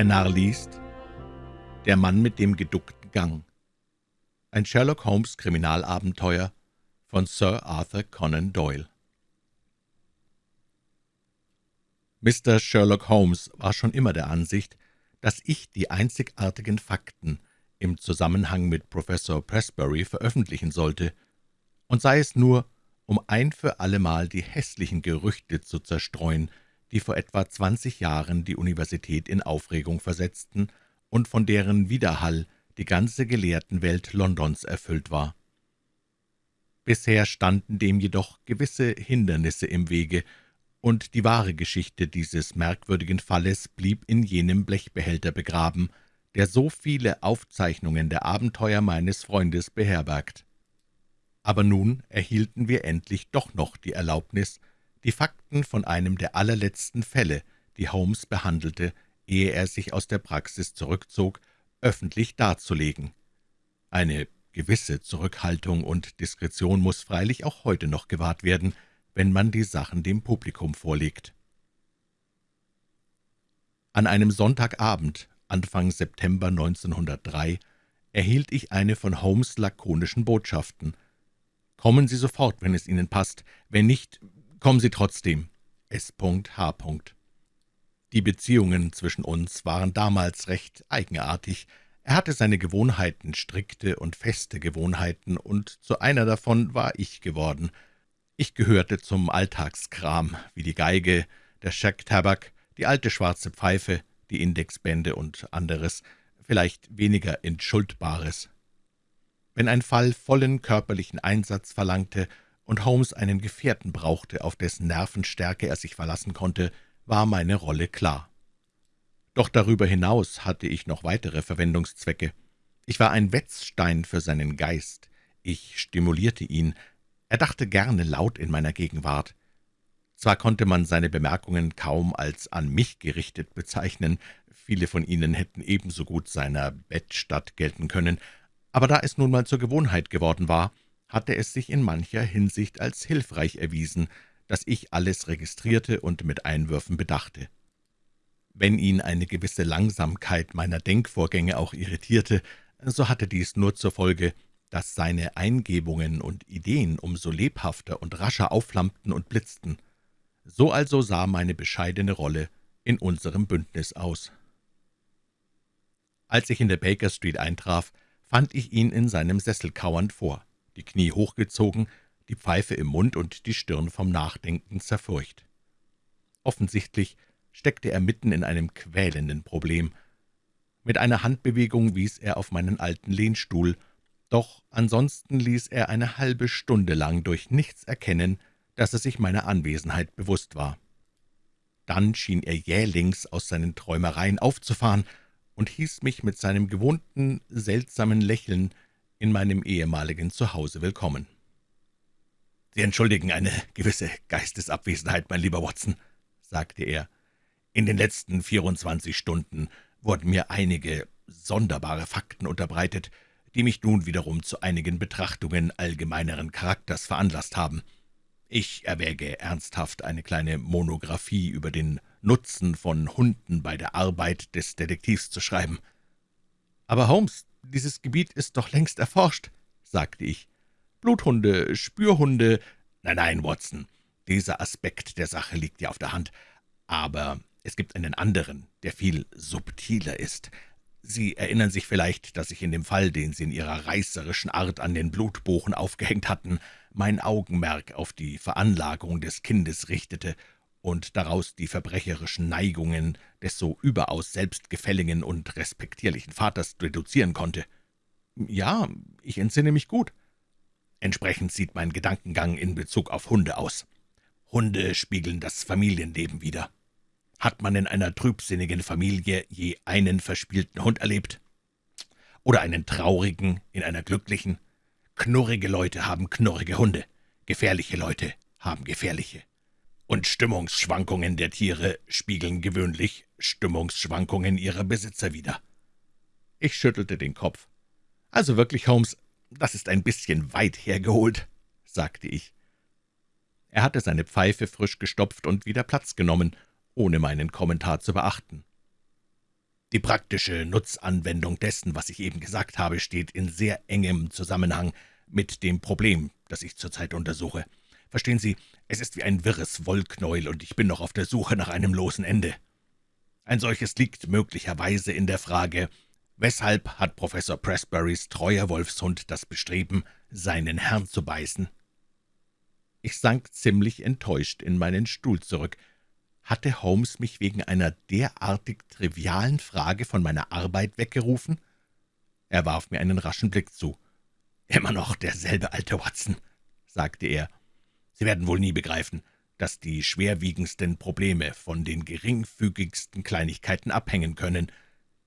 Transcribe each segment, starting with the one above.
Der Narr liest Der Mann mit dem geduckten Gang Ein Sherlock Holmes Kriminalabenteuer von Sir Arthur Conan Doyle Mr. Sherlock Holmes war schon immer der Ansicht, dass ich die einzigartigen Fakten im Zusammenhang mit Professor Pressbury veröffentlichen sollte, und sei es nur, um ein für allemal die hässlichen Gerüchte zu zerstreuen, die vor etwa zwanzig Jahren die Universität in Aufregung versetzten und von deren Widerhall die ganze Gelehrtenwelt Londons erfüllt war. Bisher standen dem jedoch gewisse Hindernisse im Wege, und die wahre Geschichte dieses merkwürdigen Falles blieb in jenem Blechbehälter begraben, der so viele Aufzeichnungen der Abenteuer meines Freundes beherbergt. Aber nun erhielten wir endlich doch noch die Erlaubnis, die Fakten von einem der allerletzten Fälle, die Holmes behandelte, ehe er sich aus der Praxis zurückzog, öffentlich darzulegen. Eine gewisse Zurückhaltung und Diskretion muss freilich auch heute noch gewahrt werden, wenn man die Sachen dem Publikum vorlegt. An einem Sonntagabend, Anfang September 1903, erhielt ich eine von Holmes lakonischen Botschaften. »Kommen Sie sofort, wenn es Ihnen passt. Wenn nicht, Kommen Sie trotzdem. S.H. Die Beziehungen zwischen uns waren damals recht eigenartig. Er hatte seine Gewohnheiten, strikte und feste Gewohnheiten, und zu einer davon war ich geworden. Ich gehörte zum Alltagskram, wie die Geige, der Schecktabak, die alte schwarze Pfeife, die Indexbände und anderes, vielleicht weniger Entschuldbares. Wenn ein Fall vollen körperlichen Einsatz verlangte und Holmes einen Gefährten brauchte, auf dessen Nervenstärke er sich verlassen konnte, war meine Rolle klar. Doch darüber hinaus hatte ich noch weitere Verwendungszwecke. Ich war ein Wetzstein für seinen Geist. Ich stimulierte ihn. Er dachte gerne laut in meiner Gegenwart. Zwar konnte man seine Bemerkungen kaum als an mich gerichtet bezeichnen, viele von ihnen hätten ebenso gut seiner Bettstatt gelten können, aber da es nun mal zur Gewohnheit geworden war, hatte es sich in mancher Hinsicht als hilfreich erwiesen, dass ich alles registrierte und mit Einwürfen bedachte. Wenn ihn eine gewisse Langsamkeit meiner Denkvorgänge auch irritierte, so hatte dies nur zur Folge, dass seine Eingebungen und Ideen umso lebhafter und rascher aufflammten und blitzten. So also sah meine bescheidene Rolle in unserem Bündnis aus. Als ich in der Baker Street eintraf, fand ich ihn in seinem Sessel kauernd vor die Knie hochgezogen, die Pfeife im Mund und die Stirn vom Nachdenken zerfurcht. Offensichtlich steckte er mitten in einem quälenden Problem. Mit einer Handbewegung wies er auf meinen alten Lehnstuhl, doch ansonsten ließ er eine halbe Stunde lang durch nichts erkennen, dass er sich meiner Anwesenheit bewusst war. Dann schien er jählings aus seinen Träumereien aufzufahren und hieß mich mit seinem gewohnten, seltsamen Lächeln in meinem ehemaligen Zuhause willkommen. »Sie entschuldigen eine gewisse Geistesabwesenheit, mein lieber Watson«, sagte er. »In den letzten 24 Stunden wurden mir einige sonderbare Fakten unterbreitet, die mich nun wiederum zu einigen Betrachtungen allgemeineren Charakters veranlasst haben. Ich erwäge ernsthaft, eine kleine Monographie über den Nutzen von Hunden bei der Arbeit des Detektivs zu schreiben.« »Aber Holmes, dieses Gebiet ist doch längst erforscht«, sagte ich. »Bluthunde, Spürhunde...« »Nein, nein, Watson, dieser Aspekt der Sache liegt ja auf der Hand. Aber es gibt einen anderen, der viel subtiler ist. Sie erinnern sich vielleicht, dass ich in dem Fall, den Sie in Ihrer reißerischen Art an den Blutbochen aufgehängt hatten, mein Augenmerk auf die Veranlagung des Kindes richtete und daraus die verbrecherischen Neigungen des so überaus selbstgefälligen und respektierlichen Vaters reduzieren konnte. Ja, ich entsinne mich gut. Entsprechend sieht mein Gedankengang in Bezug auf Hunde aus. Hunde spiegeln das Familienleben wider. Hat man in einer trübsinnigen Familie je einen verspielten Hund erlebt? Oder einen traurigen in einer glücklichen? Knurrige Leute haben knurrige Hunde, gefährliche Leute haben gefährliche und Stimmungsschwankungen der Tiere spiegeln gewöhnlich Stimmungsschwankungen ihrer Besitzer wider. Ich schüttelte den Kopf. »Also wirklich, Holmes, das ist ein bisschen weit hergeholt«, sagte ich. Er hatte seine Pfeife frisch gestopft und wieder Platz genommen, ohne meinen Kommentar zu beachten. Die praktische Nutzanwendung dessen, was ich eben gesagt habe, steht in sehr engem Zusammenhang mit dem Problem, das ich zurzeit untersuche. Verstehen Sie, es ist wie ein wirres Wollknäuel, und ich bin noch auf der Suche nach einem losen Ende. Ein solches liegt möglicherweise in der Frage, weshalb hat Professor Pressburys treuer Wolfshund das Bestreben, seinen Herrn zu beißen? Ich sank ziemlich enttäuscht in meinen Stuhl zurück. Hatte Holmes mich wegen einer derartig trivialen Frage von meiner Arbeit weggerufen? Er warf mir einen raschen Blick zu. »Immer noch derselbe alte Watson«, sagte er. »Sie werden wohl nie begreifen, dass die schwerwiegendsten Probleme von den geringfügigsten Kleinigkeiten abhängen können.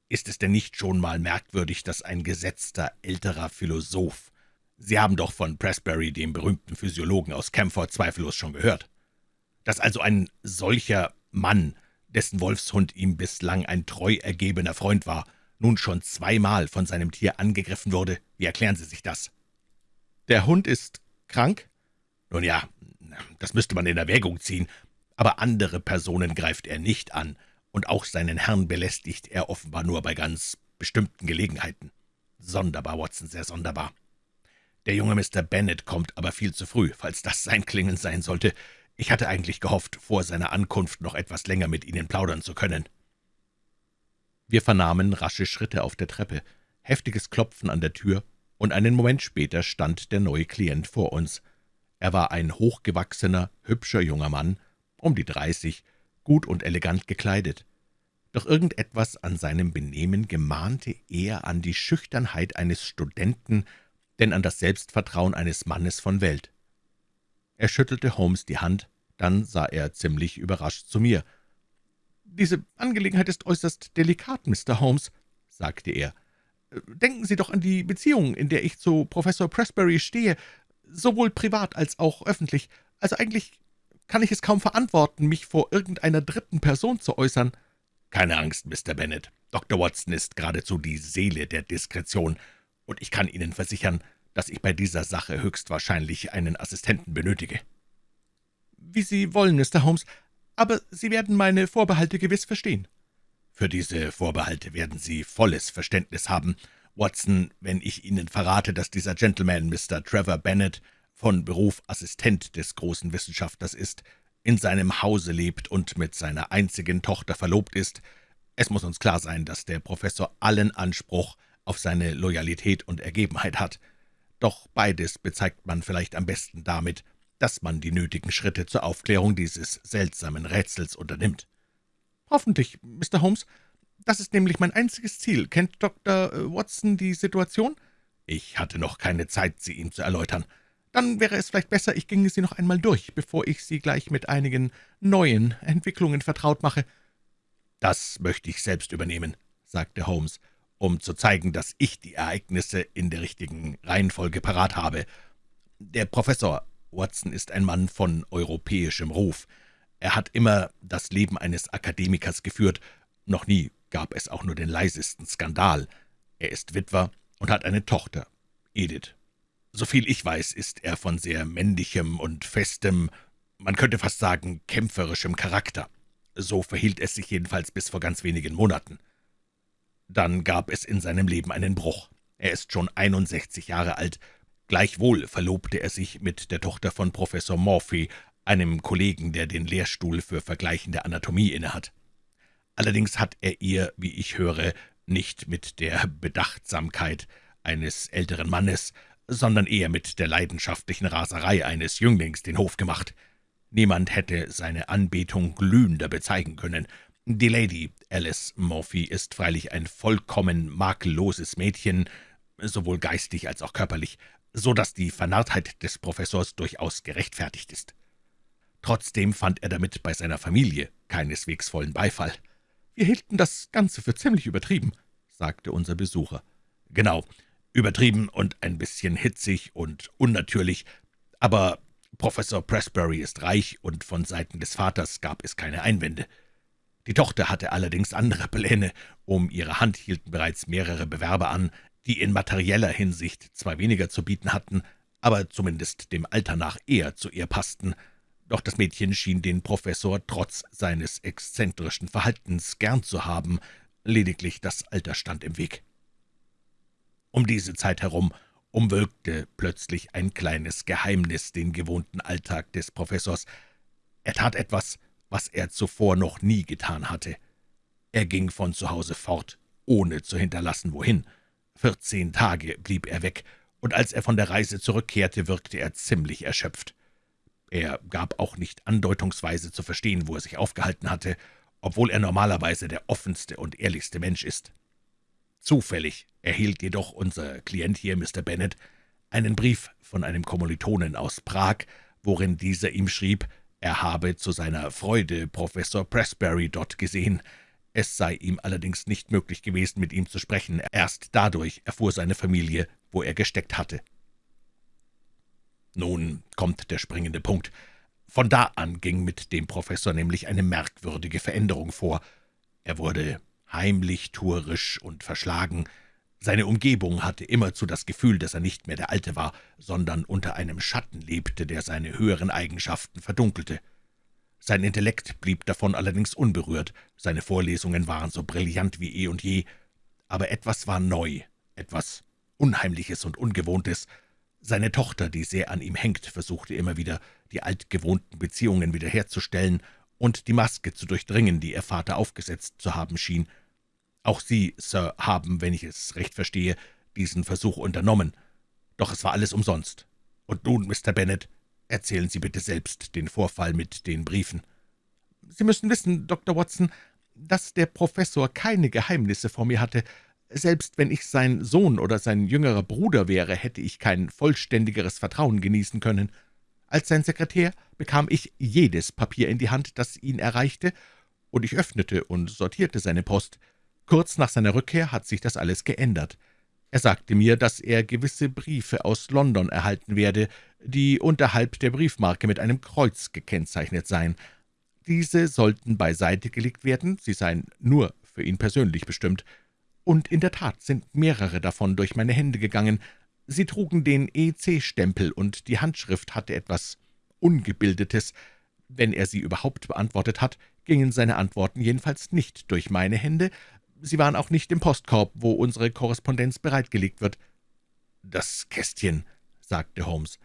Ist es denn nicht schon mal merkwürdig, dass ein gesetzter älterer Philosoph Sie haben doch von Pressbury, dem berühmten Physiologen aus Camford, zweifellos schon gehört. Dass also ein solcher Mann, dessen Wolfshund ihm bislang ein treu ergebener Freund war, nun schon zweimal von seinem Tier angegriffen wurde, wie erklären Sie sich das? Der Hund ist krank? Nun ja, das müsste man in Erwägung ziehen, aber andere Personen greift er nicht an, und auch seinen Herrn belästigt er offenbar nur bei ganz bestimmten Gelegenheiten. Sonderbar, Watson, sehr sonderbar. Der junge Mr. Bennet kommt aber viel zu früh, falls das sein Klingen sein sollte. Ich hatte eigentlich gehofft, vor seiner Ankunft noch etwas länger mit Ihnen plaudern zu können.« Wir vernahmen rasche Schritte auf der Treppe, heftiges Klopfen an der Tür, und einen Moment später stand der neue Klient vor uns. Er war ein hochgewachsener, hübscher junger Mann, um die dreißig, gut und elegant gekleidet. Doch irgendetwas an seinem Benehmen gemahnte eher an die Schüchternheit eines Studenten denn an das Selbstvertrauen eines Mannes von Welt. Er schüttelte Holmes die Hand, dann sah er ziemlich überrascht zu mir. »Diese Angelegenheit ist äußerst delikat, Mr. Holmes«, sagte er. »Denken Sie doch an die Beziehung, in der ich zu Professor Pressbury stehe, sowohl privat als auch öffentlich. Also eigentlich kann ich es kaum verantworten, mich vor irgendeiner dritten Person zu äußern.« »Keine Angst, Mr. Bennet. Dr. Watson ist geradezu die Seele der Diskretion und ich kann Ihnen versichern, dass ich bei dieser Sache höchstwahrscheinlich einen Assistenten benötige.« »Wie Sie wollen, Mr. Holmes, aber Sie werden meine Vorbehalte gewiss verstehen.« »Für diese Vorbehalte werden Sie volles Verständnis haben, Watson, wenn ich Ihnen verrate, dass dieser Gentleman, Mr. Trevor Bennet, von Beruf Assistent des großen Wissenschaftlers ist, in seinem Hause lebt und mit seiner einzigen Tochter verlobt ist. Es muss uns klar sein, dass der Professor allen Anspruch auf seine Loyalität und Ergebenheit hat. Doch beides bezeigt man vielleicht am besten damit, dass man die nötigen Schritte zur Aufklärung dieses seltsamen Rätsels unternimmt. »Hoffentlich, Mr. Holmes. Das ist nämlich mein einziges Ziel. Kennt Dr. Äh, Watson die Situation?« »Ich hatte noch keine Zeit, sie ihm zu erläutern. Dann wäre es vielleicht besser, ich ginge sie noch einmal durch, bevor ich Sie gleich mit einigen neuen Entwicklungen vertraut mache.« »Das möchte ich selbst übernehmen«, sagte Holmes um zu zeigen, dass ich die Ereignisse in der richtigen Reihenfolge parat habe. Der Professor Watson ist ein Mann von europäischem Ruf. Er hat immer das Leben eines Akademikers geführt, noch nie gab es auch nur den leisesten Skandal. Er ist Witwer und hat eine Tochter, Edith. Soviel ich weiß, ist er von sehr männlichem und festem, man könnte fast sagen kämpferischem Charakter. So verhielt es sich jedenfalls bis vor ganz wenigen Monaten. Dann gab es in seinem Leben einen Bruch. Er ist schon 61 Jahre alt. Gleichwohl verlobte er sich mit der Tochter von Professor Morphy, einem Kollegen, der den Lehrstuhl für vergleichende Anatomie innehat. Allerdings hat er ihr, wie ich höre, nicht mit der Bedachtsamkeit eines älteren Mannes, sondern eher mit der leidenschaftlichen Raserei eines Jünglings den Hof gemacht. Niemand hätte seine Anbetung glühender bezeigen können. Die Lady Alice Morphy ist freilich ein vollkommen makelloses Mädchen, sowohl geistig als auch körperlich, so dass die Vernarrtheit des Professors durchaus gerechtfertigt ist. Trotzdem fand er damit bei seiner Familie keineswegs vollen Beifall. »Wir hielten das Ganze für ziemlich übertrieben«, sagte unser Besucher. »Genau, übertrieben und ein bisschen hitzig und unnatürlich, aber Professor Pressbury ist reich, und von Seiten des Vaters gab es keine Einwände.« die Tochter hatte allerdings andere Pläne. Um ihre Hand hielten bereits mehrere Bewerber an, die in materieller Hinsicht zwar weniger zu bieten hatten, aber zumindest dem Alter nach eher zu ihr passten. Doch das Mädchen schien den Professor trotz seines exzentrischen Verhaltens gern zu haben, lediglich das Alter stand im Weg. Um diese Zeit herum umwölkte plötzlich ein kleines Geheimnis den gewohnten Alltag des Professors. Er tat etwas, was er zuvor noch nie getan hatte. Er ging von zu Hause fort, ohne zu hinterlassen, wohin. Vierzehn Tage blieb er weg, und als er von der Reise zurückkehrte, wirkte er ziemlich erschöpft. Er gab auch nicht andeutungsweise zu verstehen, wo er sich aufgehalten hatte, obwohl er normalerweise der offenste und ehrlichste Mensch ist. Zufällig erhielt jedoch unser Klient hier, Mr. Bennet, einen Brief von einem Kommilitonen aus Prag, worin dieser ihm schrieb, er habe zu seiner Freude Professor Pressbury dort gesehen. Es sei ihm allerdings nicht möglich gewesen, mit ihm zu sprechen. Erst dadurch erfuhr seine Familie, wo er gesteckt hatte. Nun kommt der springende Punkt. Von da an ging mit dem Professor nämlich eine merkwürdige Veränderung vor. Er wurde heimlich, tuerisch und verschlagen. Seine Umgebung hatte immerzu das Gefühl, dass er nicht mehr der Alte war, sondern unter einem Schatten lebte, der seine höheren Eigenschaften verdunkelte. Sein Intellekt blieb davon allerdings unberührt, seine Vorlesungen waren so brillant wie eh und je, aber etwas war neu, etwas Unheimliches und Ungewohntes, seine Tochter, die sehr an ihm hängt, versuchte immer wieder, die altgewohnten Beziehungen wiederherzustellen und die Maske zu durchdringen, die ihr Vater aufgesetzt zu haben schien. Auch Sie, Sir, haben, wenn ich es recht verstehe, diesen Versuch unternommen. Doch es war alles umsonst. Und nun, Mr. Bennet, erzählen Sie bitte selbst den Vorfall mit den Briefen. Sie müssen wissen, Dr. Watson, dass der Professor keine Geheimnisse vor mir hatte, selbst wenn ich sein Sohn oder sein jüngerer Bruder wäre, hätte ich kein vollständigeres Vertrauen genießen können. Als sein Sekretär bekam ich jedes Papier in die Hand, das ihn erreichte, und ich öffnete und sortierte seine Post. Kurz nach seiner Rückkehr hat sich das alles geändert. Er sagte mir, dass er gewisse Briefe aus London erhalten werde, die unterhalb der Briefmarke mit einem Kreuz gekennzeichnet seien. Diese sollten beiseite gelegt werden, sie seien nur für ihn persönlich bestimmt und in der Tat sind mehrere davon durch meine Hände gegangen. Sie trugen den EC-Stempel, und die Handschrift hatte etwas Ungebildetes. Wenn er sie überhaupt beantwortet hat, gingen seine Antworten jedenfalls nicht durch meine Hände. Sie waren auch nicht im Postkorb, wo unsere Korrespondenz bereitgelegt wird. »Das Kästchen«, sagte Holmes.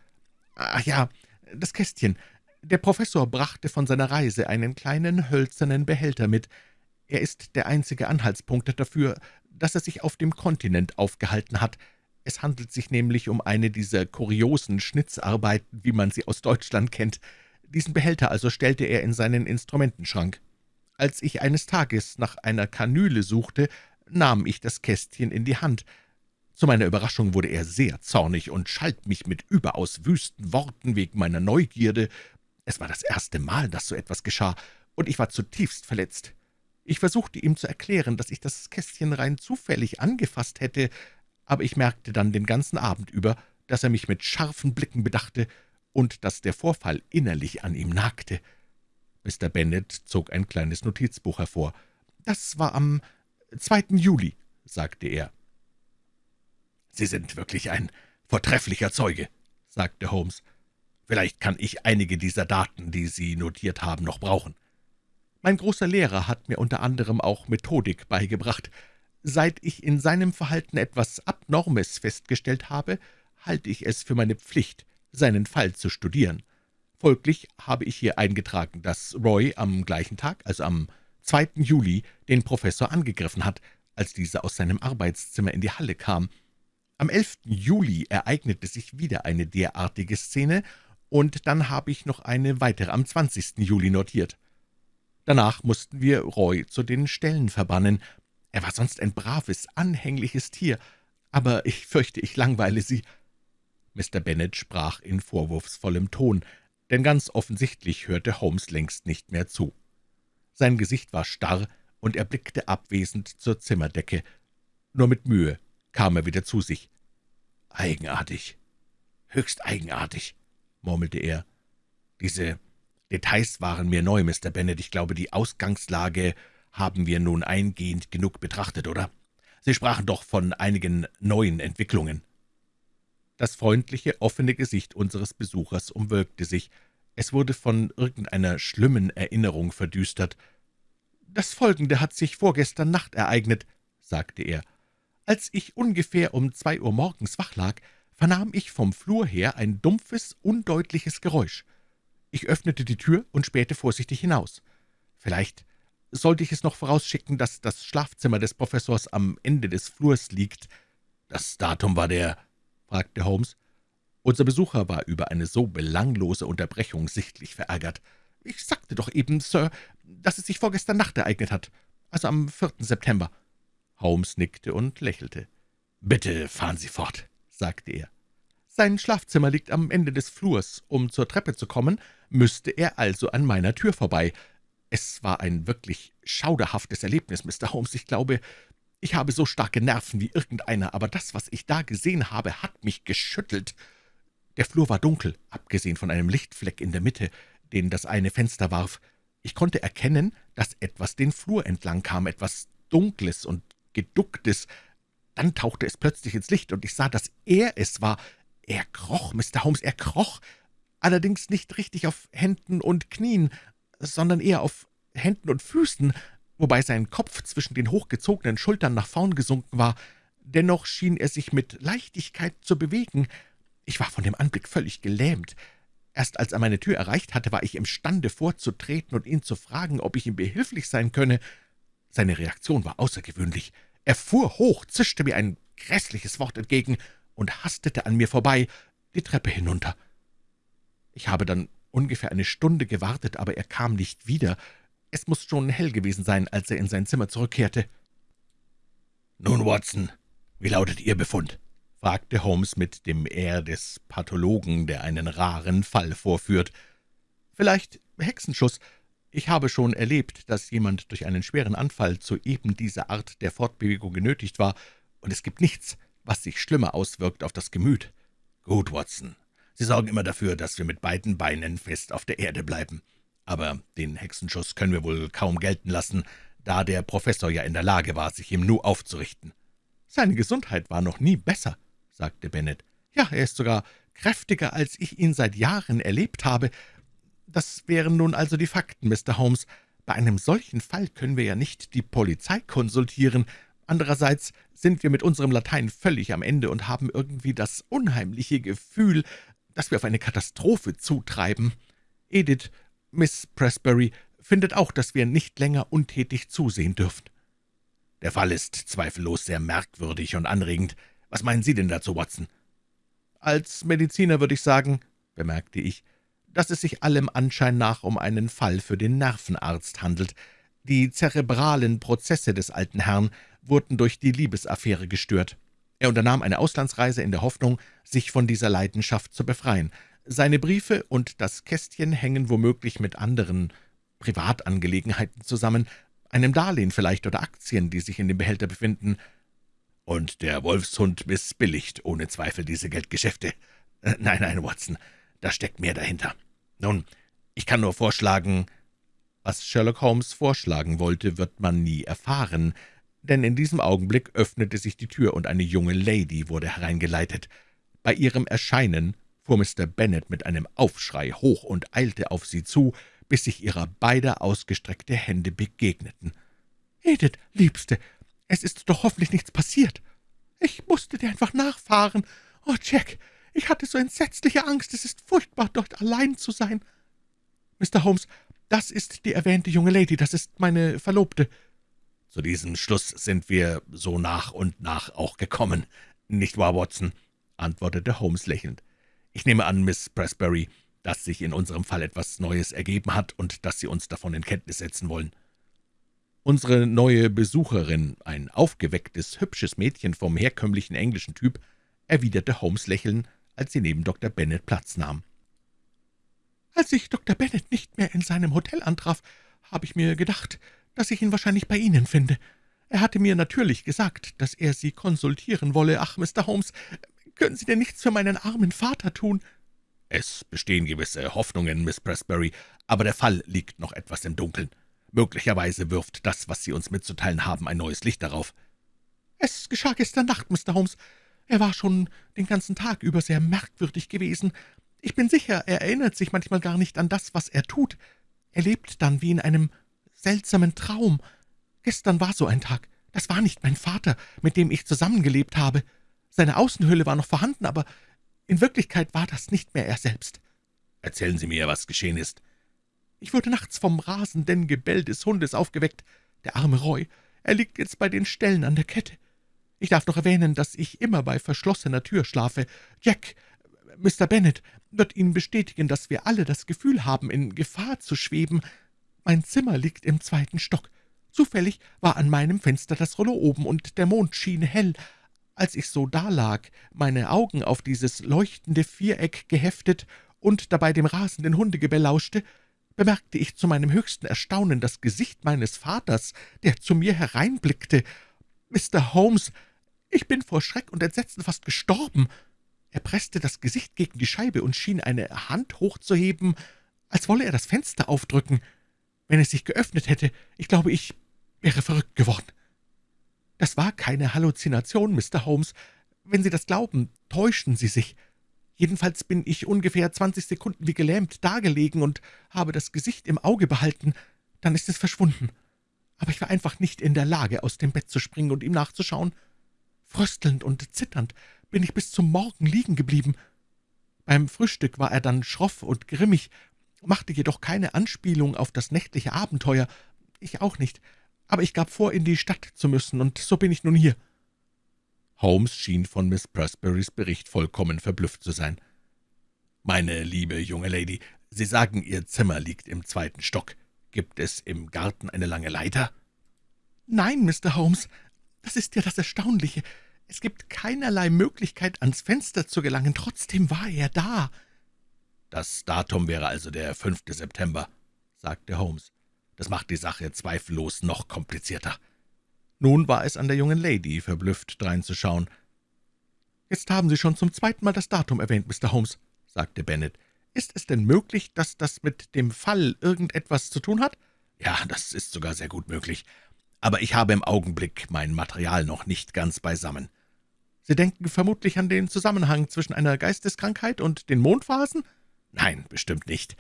»Ach ja, das Kästchen. Der Professor brachte von seiner Reise einen kleinen hölzernen Behälter mit. Er ist der einzige Anhaltspunkt dafür, dass er sich auf dem Kontinent aufgehalten hat. Es handelt sich nämlich um eine dieser kuriosen Schnitzarbeiten, wie man sie aus Deutschland kennt. Diesen Behälter also stellte er in seinen Instrumentenschrank. Als ich eines Tages nach einer Kanüle suchte, nahm ich das Kästchen in die Hand. Zu meiner Überraschung wurde er sehr zornig und schalt mich mit überaus wüsten Worten wegen meiner Neugierde. Es war das erste Mal, dass so etwas geschah, und ich war zutiefst verletzt. Ich versuchte ihm zu erklären, dass ich das Kästchen rein zufällig angefasst hätte, aber ich merkte dann den ganzen Abend über, dass er mich mit scharfen Blicken bedachte und dass der Vorfall innerlich an ihm nagte. Mr. Bennet zog ein kleines Notizbuch hervor. »Das war am 2. Juli«, sagte er. »Sie sind wirklich ein vortrefflicher Zeuge«, sagte Holmes. »Vielleicht kann ich einige dieser Daten, die Sie notiert haben, noch brauchen.« Mein großer Lehrer hat mir unter anderem auch Methodik beigebracht. Seit ich in seinem Verhalten etwas Abnormes festgestellt habe, halte ich es für meine Pflicht, seinen Fall zu studieren. Folglich habe ich hier eingetragen, dass Roy am gleichen Tag, also am 2. Juli, den Professor angegriffen hat, als dieser aus seinem Arbeitszimmer in die Halle kam. Am 11. Juli ereignete sich wieder eine derartige Szene, und dann habe ich noch eine weitere am 20. Juli notiert. Danach mussten wir Roy zu den Ställen verbannen. Er war sonst ein braves, anhängliches Tier, aber ich fürchte, ich langweile Sie.« Mr. Bennet sprach in vorwurfsvollem Ton, denn ganz offensichtlich hörte Holmes längst nicht mehr zu. Sein Gesicht war starr, und er blickte abwesend zur Zimmerdecke. Nur mit Mühe kam er wieder zu sich. »Eigenartig, höchst eigenartig«, murmelte er. »Diese Details waren mir neu, Mr. Bennet. Ich glaube, die Ausgangslage haben wir nun eingehend genug betrachtet, oder? Sie sprachen doch von einigen neuen Entwicklungen.« Das freundliche, offene Gesicht unseres Besuchers umwölkte sich. Es wurde von irgendeiner schlimmen Erinnerung verdüstert. das Folgende hat sich vorgestern Nacht ereignet«, sagte er. »Als ich ungefähr um zwei Uhr morgens wach lag, vernahm ich vom Flur her ein dumpfes, undeutliches Geräusch. Ich öffnete die Tür und spähte vorsichtig hinaus. Vielleicht sollte ich es noch vorausschicken, dass das Schlafzimmer des Professors am Ende des Flurs liegt. »Das Datum war der?« fragte Holmes. Unser Besucher war über eine so belanglose Unterbrechung sichtlich verärgert. »Ich sagte doch eben, Sir, dass es sich vorgestern Nacht ereignet hat, also am 4. September.« Holmes nickte und lächelte. »Bitte fahren Sie fort«, sagte er. »Sein Schlafzimmer liegt am Ende des Flurs. Um zur Treppe zu kommen, müsste er also an meiner Tür vorbei. Es war ein wirklich schauderhaftes Erlebnis, Mr. Holmes. Ich glaube, ich habe so starke Nerven wie irgendeiner, aber das, was ich da gesehen habe, hat mich geschüttelt. Der Flur war dunkel, abgesehen von einem Lichtfleck in der Mitte, den das eine Fenster warf. Ich konnte erkennen, dass etwas den Flur entlang kam, etwas Dunkles und Geducktes. Dann tauchte es plötzlich ins Licht, und ich sah, dass er es war. Er kroch, Mr. Holmes, er kroch, allerdings nicht richtig auf Händen und Knien, sondern eher auf Händen und Füßen, wobei sein Kopf zwischen den hochgezogenen Schultern nach vorn gesunken war. Dennoch schien er sich mit Leichtigkeit zu bewegen. Ich war von dem Anblick völlig gelähmt. Erst als er meine Tür erreicht hatte, war ich imstande vorzutreten und ihn zu fragen, ob ich ihm behilflich sein könne. Seine Reaktion war außergewöhnlich. Er fuhr hoch, zischte mir ein grässliches Wort entgegen und hastete an mir vorbei, die Treppe hinunter. Ich habe dann ungefähr eine Stunde gewartet, aber er kam nicht wieder. Es muss schon hell gewesen sein, als er in sein Zimmer zurückkehrte. »Nun, Watson, wie lautet Ihr Befund?« fragte Holmes mit dem Air des Pathologen, der einen raren Fall vorführt. »Vielleicht Hexenschuss. Ich habe schon erlebt, dass jemand durch einen schweren Anfall zu eben dieser Art der Fortbewegung genötigt war, und es gibt nichts, was sich schlimmer auswirkt auf das Gemüt. Gut, Watson, Sie sorgen immer dafür, dass wir mit beiden Beinen fest auf der Erde bleiben. Aber den Hexenschuss können wir wohl kaum gelten lassen, da der Professor ja in der Lage war, sich im Nu aufzurichten. »Seine Gesundheit war noch nie besser«, sagte Bennet. »Ja, er ist sogar kräftiger, als ich ihn seit Jahren erlebt habe. Das wären nun also die Fakten, Mr. Holmes. Bei einem solchen Fall können wir ja nicht die Polizei konsultieren. Andererseits sind wir mit unserem Latein völlig am Ende und haben irgendwie das unheimliche Gefühl, dass wir auf eine Katastrophe zutreiben. Edith, Miss Presbury, findet auch, dass wir nicht länger untätig zusehen dürfen. Der Fall ist zweifellos sehr merkwürdig und anregend. Was meinen Sie denn dazu, Watson? Als Mediziner würde ich sagen, bemerkte ich, dass es sich allem Anschein nach um einen Fall für den Nervenarzt handelt. Die zerebralen Prozesse des alten Herrn wurden durch die Liebesaffäre gestört. Er unternahm eine Auslandsreise in der Hoffnung, sich von dieser Leidenschaft zu befreien. Seine Briefe und das Kästchen hängen womöglich mit anderen Privatangelegenheiten zusammen, einem Darlehen vielleicht oder Aktien, die sich in dem Behälter befinden. Und der Wolfshund missbilligt ohne Zweifel diese Geldgeschäfte. Äh, nein, nein, Watson, da steckt mehr dahinter. Nun, ich kann nur vorschlagen, was Sherlock Holmes vorschlagen wollte, wird man nie erfahren, denn in diesem Augenblick öffnete sich die Tür, und eine junge Lady wurde hereingeleitet. Bei ihrem Erscheinen fuhr Mr. Bennet mit einem Aufschrei hoch und eilte auf sie zu, bis sich ihrer beider ausgestreckte Hände begegneten. »Edith, Liebste, es ist doch hoffentlich nichts passiert. Ich musste dir einfach nachfahren. Oh, Jack, ich hatte so entsetzliche Angst, es ist furchtbar, dort allein zu sein. Mr. Holmes, das ist die erwähnte junge Lady, das ist meine Verlobte. Zu diesem Schluss sind wir so nach und nach auch gekommen, nicht wahr, Watson?« antwortete Holmes lächelnd. »Ich nehme an, Miss Presbury, dass sich in unserem Fall etwas Neues ergeben hat und dass Sie uns davon in Kenntnis setzen wollen.« Unsere neue Besucherin, ein aufgewecktes, hübsches Mädchen vom herkömmlichen englischen Typ, erwiderte Holmes Lächeln, als sie neben Dr. Bennet Platz nahm. »Als ich Dr. Bennet nicht mehr in seinem Hotel antraf, habe ich mir gedacht, dass ich ihn wahrscheinlich bei Ihnen finde. Er hatte mir natürlich gesagt, dass er Sie konsultieren wolle. Ach, Mr. Holmes, können Sie denn nichts für meinen armen Vater tun?« »Es bestehen gewisse Hoffnungen, Miss Presbury, aber der Fall liegt noch etwas im Dunkeln. Möglicherweise wirft das, was Sie uns mitzuteilen haben, ein neues Licht darauf.« »Es geschah gestern Nacht, Mr. Holmes. Er war schon den ganzen Tag über sehr merkwürdig gewesen. Ich bin sicher, er erinnert sich manchmal gar nicht an das, was er tut. Er lebt dann wie in einem seltsamen Traum. Gestern war so ein Tag. Das war nicht mein Vater, mit dem ich zusammengelebt habe. Seine Außenhülle war noch vorhanden, aber in Wirklichkeit war das nicht mehr er selbst. Erzählen Sie mir, was geschehen ist. Ich wurde nachts vom rasenden Gebell des Hundes aufgeweckt. Der arme Roy, er liegt jetzt bei den Ställen an der Kette. Ich darf noch erwähnen, dass ich immer bei verschlossener Tür schlafe. Jack, Mr. Bennet, wird Ihnen bestätigen, dass wir alle das Gefühl haben, in Gefahr zu schweben. Mein Zimmer liegt im zweiten Stock. Zufällig war an meinem Fenster das Rollo oben, und der Mond schien hell. Als ich so dalag, meine Augen auf dieses leuchtende Viereck geheftet und dabei dem rasenden Hundegebell lauschte, bemerkte ich zu meinem höchsten Erstaunen das Gesicht meines Vaters, der zu mir hereinblickte. »Mr. Holmes, ich bin vor Schreck und Entsetzen fast gestorben.« Er presste das Gesicht gegen die Scheibe und schien eine Hand hochzuheben, als wolle er das Fenster aufdrücken. Wenn es sich geöffnet hätte, ich glaube, ich wäre verrückt geworden. Das war keine Halluzination, Mr. Holmes. Wenn Sie das glauben, täuschen Sie sich. Jedenfalls bin ich ungefähr zwanzig Sekunden wie gelähmt dagelegen und habe das Gesicht im Auge behalten. Dann ist es verschwunden. Aber ich war einfach nicht in der Lage, aus dem Bett zu springen und ihm nachzuschauen. Fröstelnd und zitternd bin ich bis zum Morgen liegen geblieben. Beim Frühstück war er dann schroff und grimmig, machte jedoch keine Anspielung auf das nächtliche Abenteuer, ich auch nicht, aber ich gab vor, in die Stadt zu müssen, und so bin ich nun hier.« Holmes schien von Miss Pressburys Bericht vollkommen verblüfft zu sein. »Meine liebe junge Lady, Sie sagen, Ihr Zimmer liegt im zweiten Stock. Gibt es im Garten eine lange Leiter?« »Nein, Mr. Holmes, das ist ja das Erstaunliche. Es gibt keinerlei Möglichkeit, ans Fenster zu gelangen. Trotzdem war er da.« »Das Datum wäre also der 5. September«, sagte Holmes. »Das macht die Sache zweifellos noch komplizierter.« nun war es an der jungen Lady, verblüfft dreinzuschauen. »Jetzt haben Sie schon zum zweiten Mal das Datum erwähnt, Mr. Holmes«, sagte Bennet. »Ist es denn möglich, dass das mit dem Fall irgendetwas zu tun hat?« »Ja, das ist sogar sehr gut möglich. Aber ich habe im Augenblick mein Material noch nicht ganz beisammen.« »Sie denken vermutlich an den Zusammenhang zwischen einer Geisteskrankheit und den Mondphasen?« »Nein, bestimmt nicht.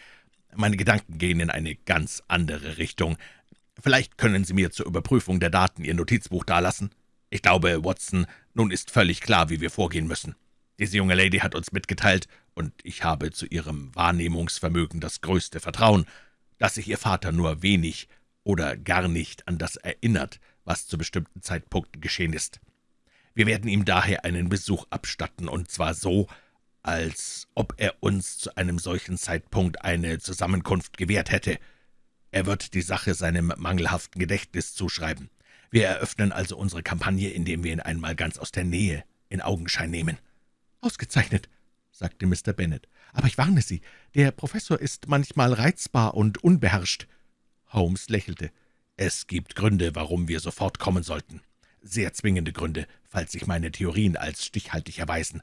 Meine Gedanken gehen in eine ganz andere Richtung. Vielleicht können Sie mir zur Überprüfung der Daten Ihr Notizbuch dalassen. Ich glaube, Watson, nun ist völlig klar, wie wir vorgehen müssen. Diese junge Lady hat uns mitgeteilt, und ich habe zu ihrem Wahrnehmungsvermögen das größte Vertrauen, dass sich Ihr Vater nur wenig oder gar nicht an das erinnert, was zu bestimmten Zeitpunkten geschehen ist. Wir werden ihm daher einen Besuch abstatten, und zwar so, als ob er uns zu einem solchen Zeitpunkt eine Zusammenkunft gewährt hätte. Er wird die Sache seinem mangelhaften Gedächtnis zuschreiben. Wir eröffnen also unsere Kampagne, indem wir ihn einmal ganz aus der Nähe in Augenschein nehmen.« »Ausgezeichnet«, sagte Mr. Bennet. »Aber ich warne Sie, der Professor ist manchmal reizbar und unbeherrscht.« Holmes lächelte. »Es gibt Gründe, warum wir sofort kommen sollten. Sehr zwingende Gründe, falls sich meine Theorien als stichhaltig erweisen.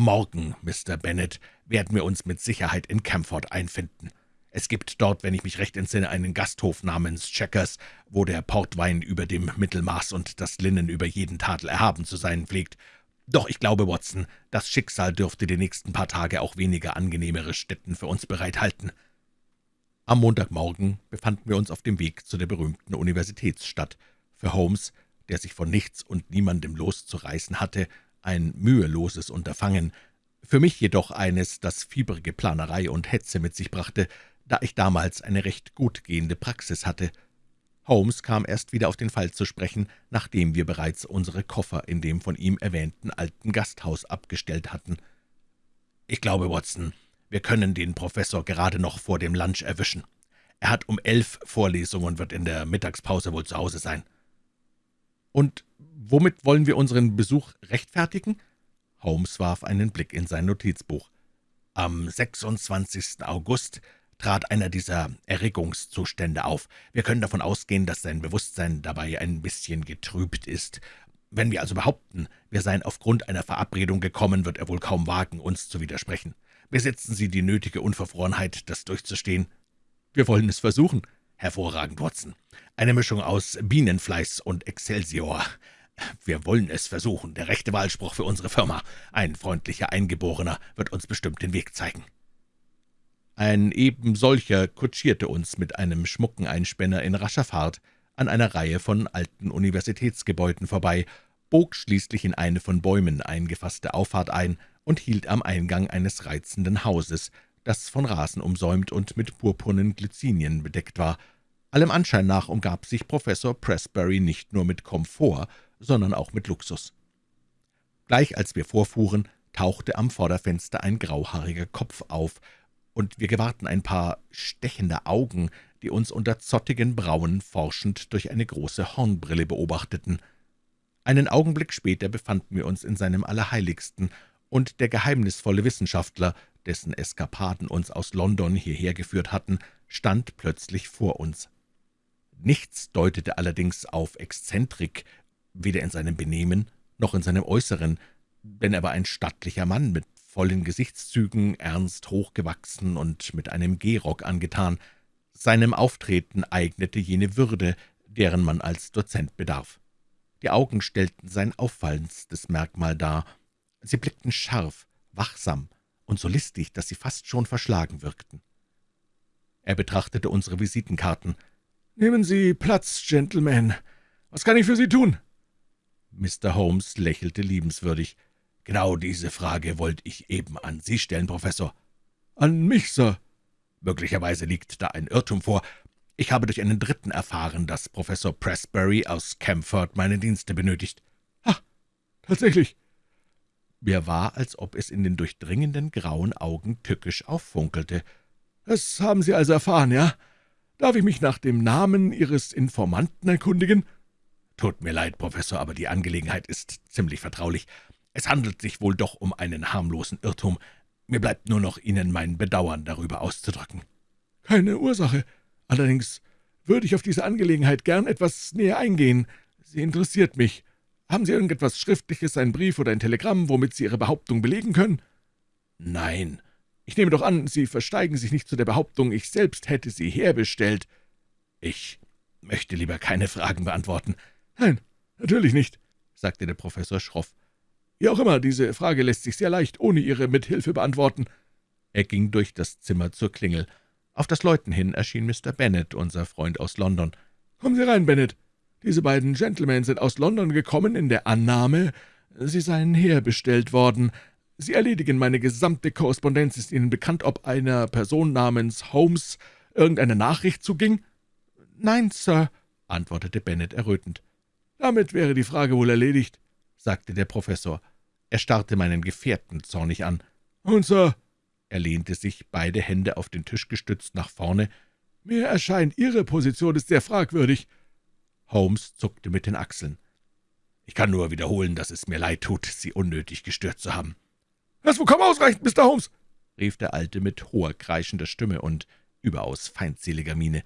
Morgen, Mr. Bennet, werden wir uns mit Sicherheit in Camford einfinden. Es gibt dort, wenn ich mich recht entsinne, einen Gasthof namens Checkers, wo der Portwein über dem Mittelmaß und das Linnen über jeden Tadel erhaben zu sein pflegt. Doch ich glaube, Watson, das Schicksal dürfte die nächsten paar Tage auch weniger angenehmere Stätten für uns bereithalten.« Am Montagmorgen befanden wir uns auf dem Weg zu der berühmten Universitätsstadt. Für Holmes, der sich von nichts und niemandem loszureißen hatte, ein müheloses Unterfangen, für mich jedoch eines, das fieberige Planerei und Hetze mit sich brachte, da ich damals eine recht gut gehende Praxis hatte. Holmes kam erst wieder auf den Fall zu sprechen, nachdem wir bereits unsere Koffer in dem von ihm erwähnten alten Gasthaus abgestellt hatten. »Ich glaube, Watson, wir können den Professor gerade noch vor dem Lunch erwischen. Er hat um elf Vorlesungen und wird in der Mittagspause wohl zu Hause sein.« »Und womit wollen wir unseren Besuch rechtfertigen?« Holmes warf einen Blick in sein Notizbuch. »Am 26. August trat einer dieser Erregungszustände auf. Wir können davon ausgehen, dass sein Bewusstsein dabei ein bisschen getrübt ist. Wenn wir also behaupten, wir seien aufgrund einer Verabredung gekommen, wird er wohl kaum wagen, uns zu widersprechen. Besitzen Sie die nötige Unverfrorenheit, das durchzustehen?« »Wir wollen es versuchen.« »Hervorragend, Watson. Eine Mischung aus Bienenfleiß und Excelsior. Wir wollen es versuchen, der rechte Wahlspruch für unsere Firma. Ein freundlicher Eingeborener wird uns bestimmt den Weg zeigen.« Ein eben solcher kutschierte uns mit einem schmucken Einspänner in rascher Fahrt an einer Reihe von alten Universitätsgebäuden vorbei, bog schließlich in eine von Bäumen eingefasste Auffahrt ein und hielt am Eingang eines reizenden Hauses, das von Rasen umsäumt und mit purpurnen Glycinien bedeckt war. Allem Anschein nach umgab sich Professor Pressbury nicht nur mit Komfort, sondern auch mit Luxus. Gleich als wir vorfuhren, tauchte am Vorderfenster ein grauhaariger Kopf auf, und wir gewahrten ein paar stechende Augen, die uns unter zottigen Brauen forschend durch eine große Hornbrille beobachteten. Einen Augenblick später befanden wir uns in seinem Allerheiligsten, und der geheimnisvolle Wissenschaftler, dessen Eskapaden uns aus London hierher geführt hatten, stand plötzlich vor uns. Nichts deutete allerdings auf Exzentrik, weder in seinem Benehmen noch in seinem Äußeren, denn er war ein stattlicher Mann mit vollen Gesichtszügen, ernst hochgewachsen und mit einem Gehrock angetan. Seinem Auftreten eignete jene Würde, deren man als Dozent bedarf. Die Augen stellten sein auffallendstes Merkmal dar. Sie blickten scharf, wachsam und so listig, dass sie fast schon verschlagen wirkten. Er betrachtete unsere Visitenkarten. »Nehmen Sie Platz, Gentlemen. Was kann ich für Sie tun?« Mr. Holmes lächelte liebenswürdig. »Genau diese Frage wollte ich eben an Sie stellen, Professor.« »An mich, Sir?« »Möglicherweise liegt da ein Irrtum vor. Ich habe durch einen Dritten erfahren, dass Professor Pressbury aus Camford meine Dienste benötigt.« »Ah, tatsächlich?« Mir war, als ob es in den durchdringenden grauen Augen tückisch auffunkelte. »Das haben Sie also erfahren, ja? Darf ich mich nach dem Namen Ihres Informanten erkundigen?« »Tut mir leid, Professor, aber die Angelegenheit ist ziemlich vertraulich. Es handelt sich wohl doch um einen harmlosen Irrtum. Mir bleibt nur noch, Ihnen mein Bedauern darüber auszudrücken.« »Keine Ursache. Allerdings würde ich auf diese Angelegenheit gern etwas näher eingehen. Sie interessiert mich. Haben Sie irgendetwas Schriftliches, einen Brief oder ein Telegramm, womit Sie Ihre Behauptung belegen können?« »Nein.« »Ich nehme doch an, Sie versteigen sich nicht zu der Behauptung, ich selbst hätte sie herbestellt.« »Ich möchte lieber keine Fragen beantworten.« »Nein, natürlich nicht«, sagte der Professor schroff. Wie auch immer, diese Frage lässt sich sehr leicht ohne Ihre Mithilfe beantworten.« Er ging durch das Zimmer zur Klingel. Auf das Läuten hin erschien Mr. Bennet, unser Freund aus London. »Kommen Sie rein, Bennet. Diese beiden Gentlemen sind aus London gekommen in der Annahme, Sie seien herbestellt worden. Sie erledigen meine gesamte Korrespondenz. Ist Ihnen bekannt, ob einer Person namens Holmes irgendeine Nachricht zuging?« »Nein, Sir«, antwortete Bennet errötend. »Damit wäre die Frage wohl erledigt sagte der Professor. Er starrte meinen Gefährten zornig an. »Und, Sir«, er lehnte sich, beide Hände auf den Tisch gestützt, nach vorne, »mir erscheint Ihre Position ist sehr fragwürdig.« Holmes zuckte mit den Achseln. »Ich kann nur wiederholen, dass es mir leid tut, Sie unnötig gestört zu haben.« »Das vollkommen ausreicht, Mr. Holmes«, rief der Alte mit hoher, kreischender Stimme und überaus feindseliger Miene.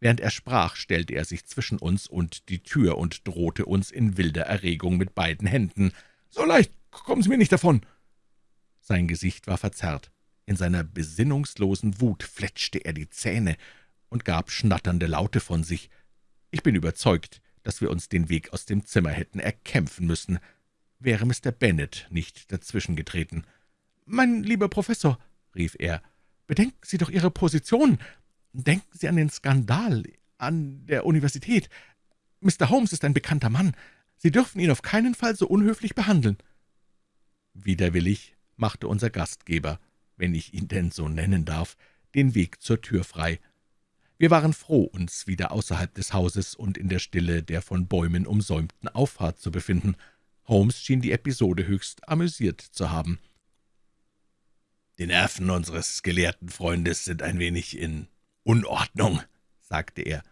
Während er sprach, stellte er sich zwischen uns und die Tür und drohte uns in wilder Erregung mit beiden Händen. »So leicht kommen Sie mir nicht davon!« Sein Gesicht war verzerrt. In seiner besinnungslosen Wut fletschte er die Zähne und gab schnatternde Laute von sich. Ich bin überzeugt, dass wir uns den Weg aus dem Zimmer hätten erkämpfen müssen, wäre Mr. Bennet nicht dazwischengetreten. »Mein lieber Professor«, rief er, »bedenken Sie doch Ihre Position. Denken Sie an den Skandal an der Universität. Mr. Holmes ist ein bekannter Mann. Sie dürfen ihn auf keinen Fall so unhöflich behandeln.« Widerwillig machte unser Gastgeber, wenn ich ihn denn so nennen darf, den Weg zur Tür frei. Wir waren froh, uns wieder außerhalb des Hauses und in der Stille der von Bäumen umsäumten Auffahrt zu befinden. Holmes schien die Episode höchst amüsiert zu haben. »Die Nerven unseres gelehrten Freundes sind ein wenig in »Unordnung«, sagte er.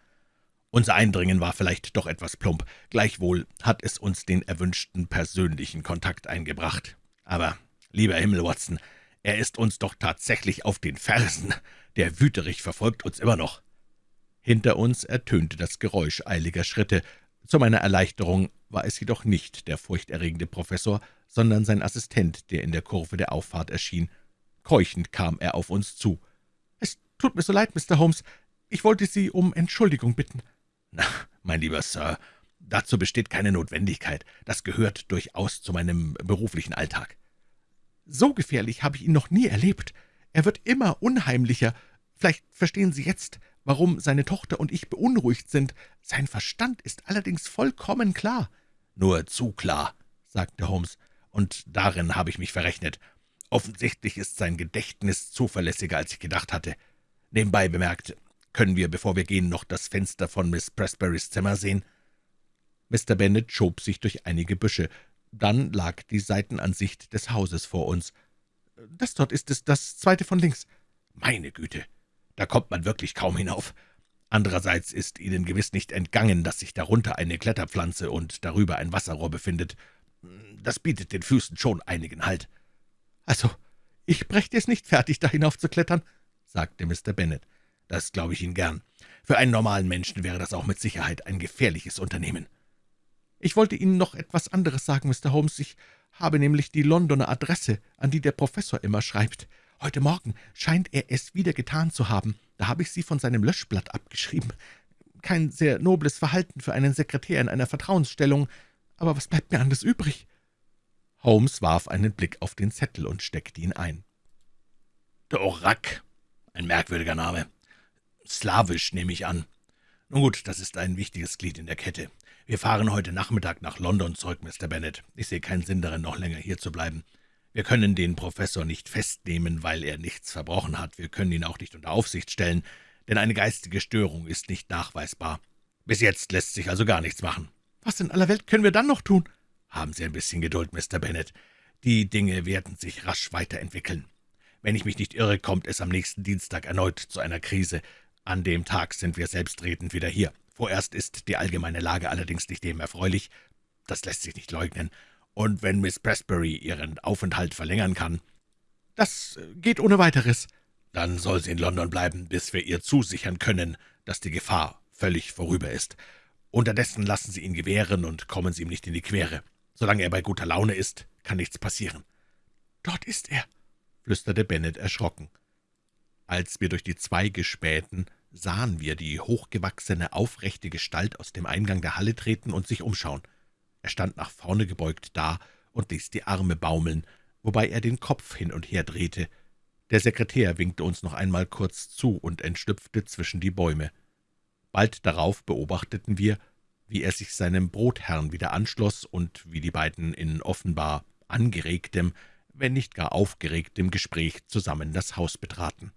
»Unser Eindringen war vielleicht doch etwas plump, gleichwohl hat es uns den erwünschten persönlichen Kontakt eingebracht. Aber, lieber Himmel, Watson, er ist uns doch tatsächlich auf den Fersen. Der Wüterich verfolgt uns immer noch.« Hinter uns ertönte das Geräusch eiliger Schritte. Zu meiner Erleichterung war es jedoch nicht der furchterregende Professor, sondern sein Assistent, der in der Kurve der Auffahrt erschien. Keuchend kam er auf uns zu. »Tut mir so leid, Mr. Holmes. Ich wollte Sie um Entschuldigung bitten.« »Na, mein lieber Sir, dazu besteht keine Notwendigkeit. Das gehört durchaus zu meinem beruflichen Alltag.« »So gefährlich habe ich ihn noch nie erlebt. Er wird immer unheimlicher. Vielleicht verstehen Sie jetzt, warum seine Tochter und ich beunruhigt sind. Sein Verstand ist allerdings vollkommen klar.« »Nur zu klar«, sagte Holmes, »und darin habe ich mich verrechnet. Offensichtlich ist sein Gedächtnis zuverlässiger, als ich gedacht hatte. Nebenbei bemerkt, können wir, bevor wir gehen, noch das Fenster von Miss Presburys Zimmer sehen?« Mr. Bennet schob sich durch einige Büsche. Dann lag die Seitenansicht des Hauses vor uns. »Das dort ist es, das zweite von links.« »Meine Güte, da kommt man wirklich kaum hinauf. Andererseits ist Ihnen gewiss nicht entgangen, dass sich darunter eine Kletterpflanze und darüber ein Wasserrohr befindet. Das bietet den Füßen schon einigen Halt.« »Also, ich brächte es nicht fertig, da hinaufzuklettern«, sagte Mr. Bennet. »Das glaube ich Ihnen gern. Für einen normalen Menschen wäre das auch mit Sicherheit ein gefährliches Unternehmen.« »Ich wollte Ihnen noch etwas anderes sagen, Mr. Holmes. Ich habe nämlich die Londoner Adresse, an die der Professor immer schreibt. Heute Morgen scheint er es wieder getan zu haben. Da habe ich sie von seinem Löschblatt abgeschrieben. Kein sehr nobles Verhalten für einen Sekretär in einer Vertrauensstellung, aber was bleibt mir anders übrig?« Holmes warf einen Blick auf den Zettel und steckte ihn ein. »Dorak, ein merkwürdiger Name. Slawisch nehme ich an. Nun gut, das ist ein wichtiges Glied in der Kette. Wir fahren heute Nachmittag nach London zurück, Mr. Bennet. Ich sehe keinen Sinn darin, noch länger hier zu bleiben. Wir können den Professor nicht festnehmen, weil er nichts verbrochen hat. Wir können ihn auch nicht unter Aufsicht stellen, denn eine geistige Störung ist nicht nachweisbar. Bis jetzt lässt sich also gar nichts machen. Was in aller Welt können wir dann noch tun? Haben Sie ein bisschen Geduld, Mr. Bennet. Die Dinge werden sich rasch weiterentwickeln. Wenn ich mich nicht irre, kommt es am nächsten Dienstag erneut zu einer Krise. An dem Tag sind wir selbstredend wieder hier. Vorerst ist die allgemeine Lage allerdings nicht dem erfreulich. Das lässt sich nicht leugnen. Und wenn Miss Presbury ihren Aufenthalt verlängern kann, das geht ohne weiteres, dann soll sie in London bleiben, bis wir ihr zusichern können, dass die Gefahr völlig vorüber ist. Unterdessen lassen Sie ihn gewähren und kommen Sie ihm nicht in die Quere. Solange er bei guter Laune ist, kann nichts passieren.« »Dort ist er«, flüsterte Bennet erschrocken. Als wir durch die Zweige spähten, sahen wir die hochgewachsene, aufrechte Gestalt aus dem Eingang der Halle treten und sich umschauen. Er stand nach vorne gebeugt da und ließ die Arme baumeln, wobei er den Kopf hin und her drehte. Der Sekretär winkte uns noch einmal kurz zu und entschlüpfte zwischen die Bäume. Bald darauf beobachteten wir, wie er sich seinem Brotherrn wieder anschloss und wie die beiden in offenbar angeregtem, wenn nicht gar aufgeregtem Gespräch zusammen das Haus betraten.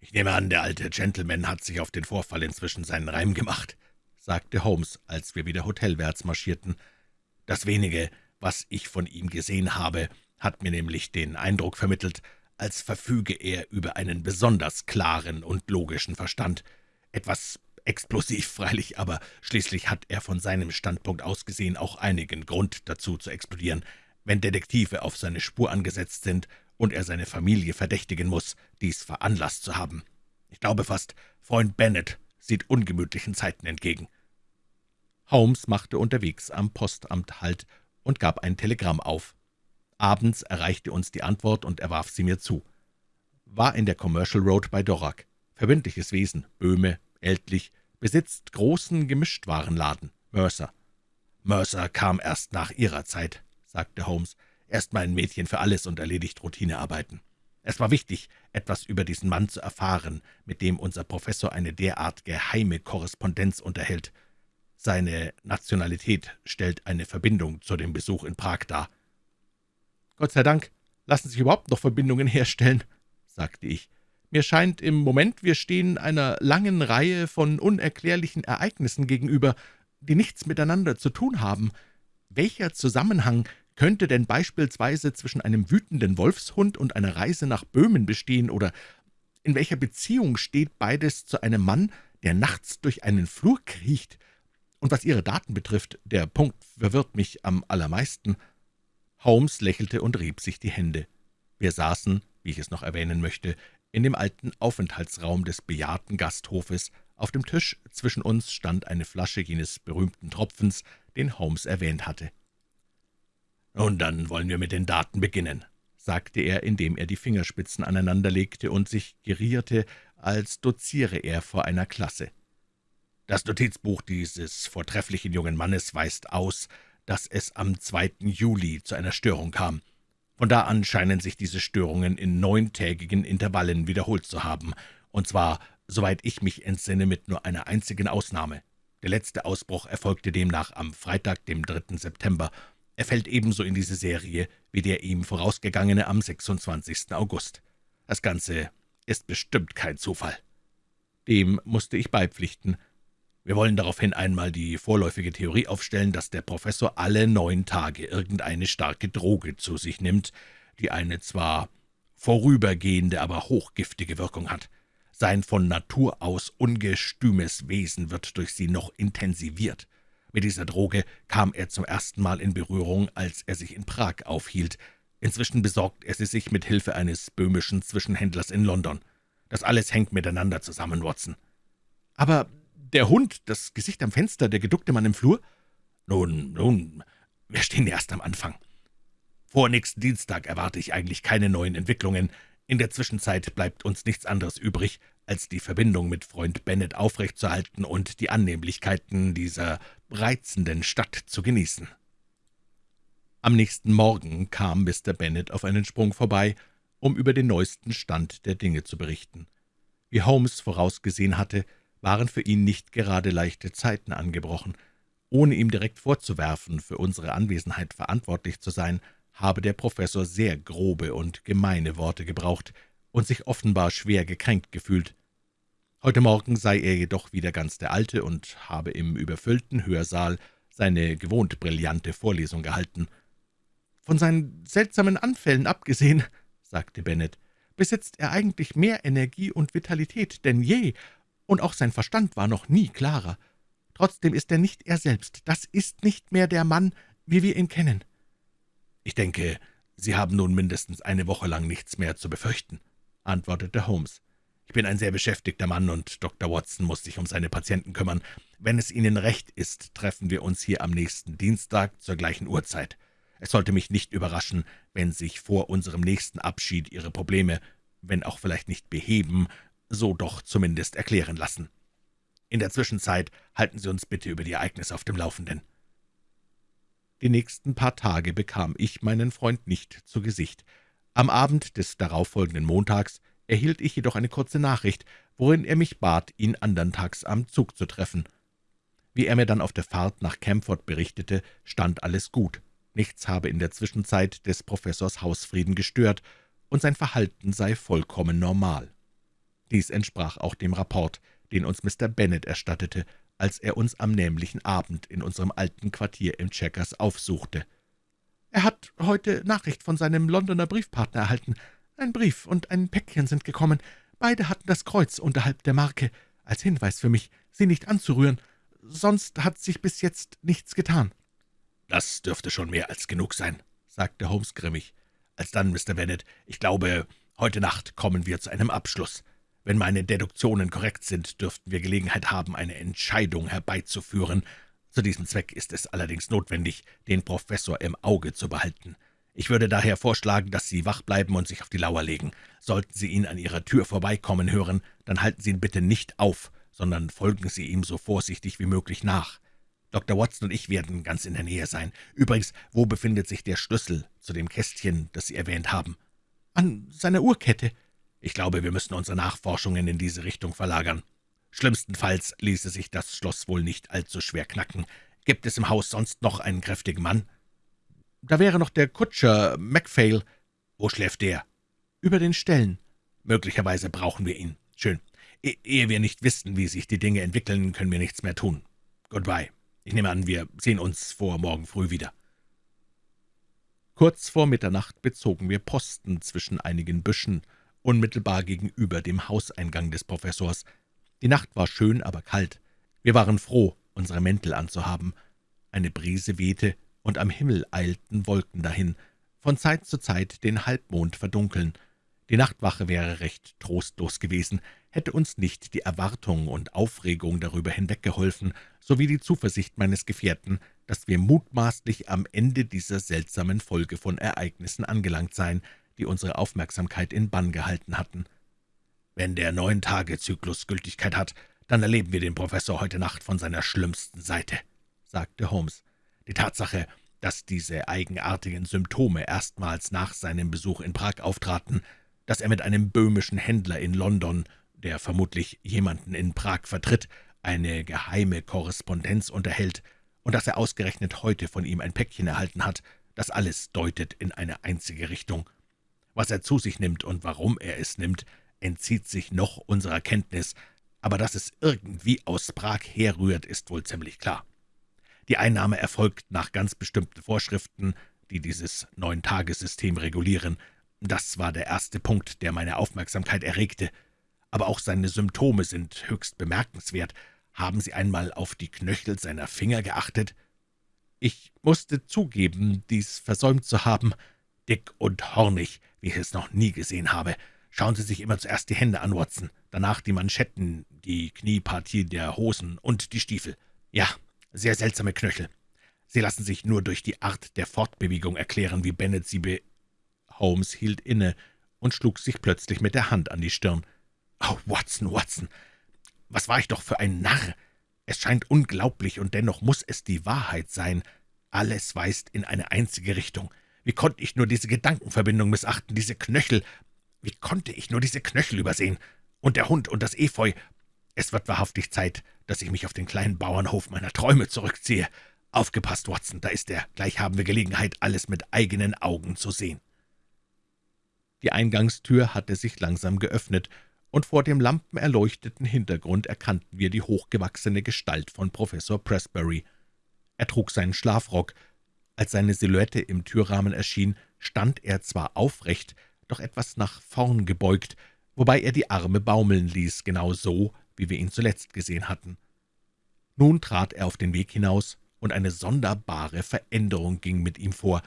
»Ich nehme an, der alte Gentleman hat sich auf den Vorfall inzwischen seinen Reim gemacht«, sagte Holmes, als wir wieder hotelwärts marschierten. »Das wenige, was ich von ihm gesehen habe, hat mir nämlich den Eindruck vermittelt, als verfüge er über einen besonders klaren und logischen Verstand. Etwas explosiv freilich, aber schließlich hat er von seinem Standpunkt aus gesehen auch einigen Grund dazu zu explodieren. Wenn Detektive auf seine Spur angesetzt sind und er seine Familie verdächtigen muss, dies veranlasst zu haben. Ich glaube fast, Freund Bennet sieht ungemütlichen Zeiten entgegen.« Holmes machte unterwegs am Postamt Halt und gab ein Telegramm auf. Abends erreichte uns die Antwort, und er warf sie mir zu. War in der Commercial Road bei Dorak. Verbindliches Wesen, Böhme, ältlich, besitzt großen Gemischtwarenladen, Mercer. Mercer kam erst nach Ihrer Zeit, sagte Holmes erst mal ein Mädchen für alles und erledigt Routinearbeiten. Es war wichtig, etwas über diesen Mann zu erfahren, mit dem unser Professor eine derart geheime Korrespondenz unterhält. Seine Nationalität stellt eine Verbindung zu dem Besuch in Prag dar. »Gott sei Dank lassen sich überhaupt noch Verbindungen herstellen«, sagte ich. »Mir scheint im Moment, wir stehen einer langen Reihe von unerklärlichen Ereignissen gegenüber, die nichts miteinander zu tun haben. Welcher Zusammenhang könnte denn beispielsweise zwischen einem wütenden Wolfshund und einer Reise nach Böhmen bestehen, oder in welcher Beziehung steht beides zu einem Mann, der nachts durch einen Flur kriecht? Und was Ihre Daten betrifft, der Punkt verwirrt mich am allermeisten.« Holmes lächelte und rieb sich die Hände. Wir saßen, wie ich es noch erwähnen möchte, in dem alten Aufenthaltsraum des bejahrten Gasthofes. Auf dem Tisch zwischen uns stand eine Flasche jenes berühmten Tropfens, den Holmes erwähnt hatte. »Nun, dann wollen wir mit den Daten beginnen«, sagte er, indem er die Fingerspitzen aneinanderlegte und sich gerierte, als doziere er vor einer Klasse. »Das Notizbuch dieses vortrefflichen jungen Mannes weist aus, dass es am 2. Juli zu einer Störung kam. Von da an scheinen sich diese Störungen in neuntägigen Intervallen wiederholt zu haben, und zwar, soweit ich mich entsinne, mit nur einer einzigen Ausnahme. Der letzte Ausbruch erfolgte demnach am Freitag, dem 3. September. Er fällt ebenso in diese Serie wie der ihm vorausgegangene am 26. August. Das Ganze ist bestimmt kein Zufall. Dem musste ich beipflichten. Wir wollen daraufhin einmal die vorläufige Theorie aufstellen, dass der Professor alle neun Tage irgendeine starke Droge zu sich nimmt, die eine zwar vorübergehende, aber hochgiftige Wirkung hat. Sein von Natur aus ungestümes Wesen wird durch sie noch intensiviert. Mit dieser Droge kam er zum ersten Mal in Berührung, als er sich in Prag aufhielt. Inzwischen besorgt er sie sich mit Hilfe eines böhmischen Zwischenhändlers in London. Das alles hängt miteinander zusammen, Watson. Aber der Hund, das Gesicht am Fenster, der geduckte Mann im Flur? Nun, nun, wir stehen erst am Anfang. Vor nächsten Dienstag erwarte ich eigentlich keine neuen Entwicklungen. In der Zwischenzeit bleibt uns nichts anderes übrig, als die Verbindung mit Freund Bennet aufrechtzuerhalten und die Annehmlichkeiten dieser reizenden Stadt zu genießen. Am nächsten Morgen kam Mr. Bennet auf einen Sprung vorbei, um über den neuesten Stand der Dinge zu berichten. Wie Holmes vorausgesehen hatte, waren für ihn nicht gerade leichte Zeiten angebrochen. Ohne ihm direkt vorzuwerfen, für unsere Anwesenheit verantwortlich zu sein, habe der Professor sehr grobe und gemeine Worte gebraucht und sich offenbar schwer gekränkt gefühlt. Heute Morgen sei er jedoch wieder ganz der Alte und habe im überfüllten Hörsaal seine gewohnt brillante Vorlesung gehalten. »Von seinen seltsamen Anfällen abgesehen«, sagte Bennet, »besitzt er eigentlich mehr Energie und Vitalität denn je, und auch sein Verstand war noch nie klarer. Trotzdem ist er nicht er selbst. Das ist nicht mehr der Mann, wie wir ihn kennen.« »Ich denke, Sie haben nun mindestens eine Woche lang nichts mehr zu befürchten«, antwortete Holmes. »Ich bin ein sehr beschäftigter Mann, und Dr. Watson muss sich um seine Patienten kümmern. Wenn es Ihnen recht ist, treffen wir uns hier am nächsten Dienstag zur gleichen Uhrzeit. Es sollte mich nicht überraschen, wenn sich vor unserem nächsten Abschied Ihre Probleme, wenn auch vielleicht nicht beheben, so doch zumindest erklären lassen. In der Zwischenzeit halten Sie uns bitte über die Ereignisse auf dem Laufenden.« die nächsten paar Tage bekam ich meinen Freund nicht zu Gesicht. Am Abend des darauffolgenden Montags erhielt ich jedoch eine kurze Nachricht, worin er mich bat, ihn andern Tags am Zug zu treffen. Wie er mir dann auf der Fahrt nach Camford berichtete, stand alles gut. Nichts habe in der Zwischenzeit des Professors Hausfrieden gestört, und sein Verhalten sei vollkommen normal. Dies entsprach auch dem Rapport, den uns Mr. Bennet erstattete, als er uns am nämlichen Abend in unserem alten Quartier im Checkers aufsuchte. »Er hat heute Nachricht von seinem Londoner Briefpartner erhalten. Ein Brief und ein Päckchen sind gekommen. Beide hatten das Kreuz unterhalb der Marke, als Hinweis für mich, sie nicht anzurühren. Sonst hat sich bis jetzt nichts getan.« »Das dürfte schon mehr als genug sein«, sagte Holmes grimmig. »Alsdann, Mr. Bennet, ich glaube, heute Nacht kommen wir zu einem Abschluss. Wenn meine Deduktionen korrekt sind, dürften wir Gelegenheit haben, eine Entscheidung herbeizuführen. Zu diesem Zweck ist es allerdings notwendig, den Professor im Auge zu behalten. Ich würde daher vorschlagen, dass Sie wach bleiben und sich auf die Lauer legen. Sollten Sie ihn an Ihrer Tür vorbeikommen hören, dann halten Sie ihn bitte nicht auf, sondern folgen Sie ihm so vorsichtig wie möglich nach. Dr. Watson und ich werden ganz in der Nähe sein. Übrigens, wo befindet sich der Schlüssel zu dem Kästchen, das Sie erwähnt haben?« »An seiner Uhrkette.« Ich glaube, wir müssen unsere Nachforschungen in diese Richtung verlagern. Schlimmstenfalls ließe sich das Schloss wohl nicht allzu schwer knacken. Gibt es im Haus sonst noch einen kräftigen Mann?« »Da wäre noch der Kutscher Macphail.« »Wo schläft der?« »Über den Ställen.« »Möglicherweise brauchen wir ihn. Schön. E ehe wir nicht wissen, wie sich die Dinge entwickeln, können wir nichts mehr tun. Goodbye. Ich nehme an, wir sehen uns vor morgen früh wieder.« Kurz vor Mitternacht bezogen wir Posten zwischen einigen Büschen unmittelbar gegenüber dem Hauseingang des Professors. Die Nacht war schön, aber kalt. Wir waren froh, unsere Mäntel anzuhaben. Eine Brise wehte, und am Himmel eilten Wolken dahin, von Zeit zu Zeit den Halbmond verdunkeln. Die Nachtwache wäre recht trostlos gewesen, hätte uns nicht die Erwartung und Aufregung darüber hinweggeholfen, sowie die Zuversicht meines Gefährten, dass wir mutmaßlich am Ende dieser seltsamen Folge von Ereignissen angelangt seien, die unsere Aufmerksamkeit in Bann gehalten hatten. »Wenn der Neun-Tage-Zyklus Gültigkeit hat, dann erleben wir den Professor heute Nacht von seiner schlimmsten Seite«, sagte Holmes. »Die Tatsache, dass diese eigenartigen Symptome erstmals nach seinem Besuch in Prag auftraten, dass er mit einem böhmischen Händler in London, der vermutlich jemanden in Prag vertritt, eine geheime Korrespondenz unterhält und dass er ausgerechnet heute von ihm ein Päckchen erhalten hat, das alles deutet in eine einzige Richtung. Was er zu sich nimmt und warum er es nimmt, entzieht sich noch unserer Kenntnis, aber dass es irgendwie aus Prag herrührt, ist wohl ziemlich klar. Die Einnahme erfolgt nach ganz bestimmten Vorschriften, die dieses Neun-Tagesystem regulieren. Das war der erste Punkt, der meine Aufmerksamkeit erregte. Aber auch seine Symptome sind höchst bemerkenswert. Haben Sie einmal auf die Knöchel seiner Finger geachtet? Ich musste zugeben, dies versäumt zu haben. Dick und hornig, wie ich es noch nie gesehen habe. Schauen Sie sich immer zuerst die Hände an, Watson, danach die Manschetten, die Kniepartie der Hosen und die Stiefel. Ja, sehr seltsame Knöchel. Sie lassen sich nur durch die Art der Fortbewegung erklären, wie Bennet sie be... Holmes hielt inne und schlug sich plötzlich mit der Hand an die Stirn. »Oh, Watson, Watson, was war ich doch für ein Narr! Es scheint unglaublich, und dennoch muss es die Wahrheit sein. Alles weist in eine einzige Richtung. Wie konnte ich nur diese Gedankenverbindung missachten, diese Knöchel? Wie konnte ich nur diese Knöchel übersehen? Und der Hund und das Efeu, es wird wahrhaftig Zeit, dass ich mich auf den kleinen Bauernhof meiner Träume zurückziehe. Aufgepasst, Watson, da ist er. Gleich haben wir Gelegenheit, alles mit eigenen Augen zu sehen.« Die Eingangstür hatte sich langsam geöffnet, und vor dem lampenerleuchteten Hintergrund erkannten wir die hochgewachsene Gestalt von Professor Pressbury. Er trug seinen Schlafrock. Als seine Silhouette im Türrahmen erschien, stand er zwar aufrecht, doch etwas nach vorn gebeugt, wobei er die Arme baumeln ließ, genau so, wie wir ihn zuletzt gesehen hatten. Nun trat er auf den Weg hinaus, und eine sonderbare Veränderung ging mit ihm vor.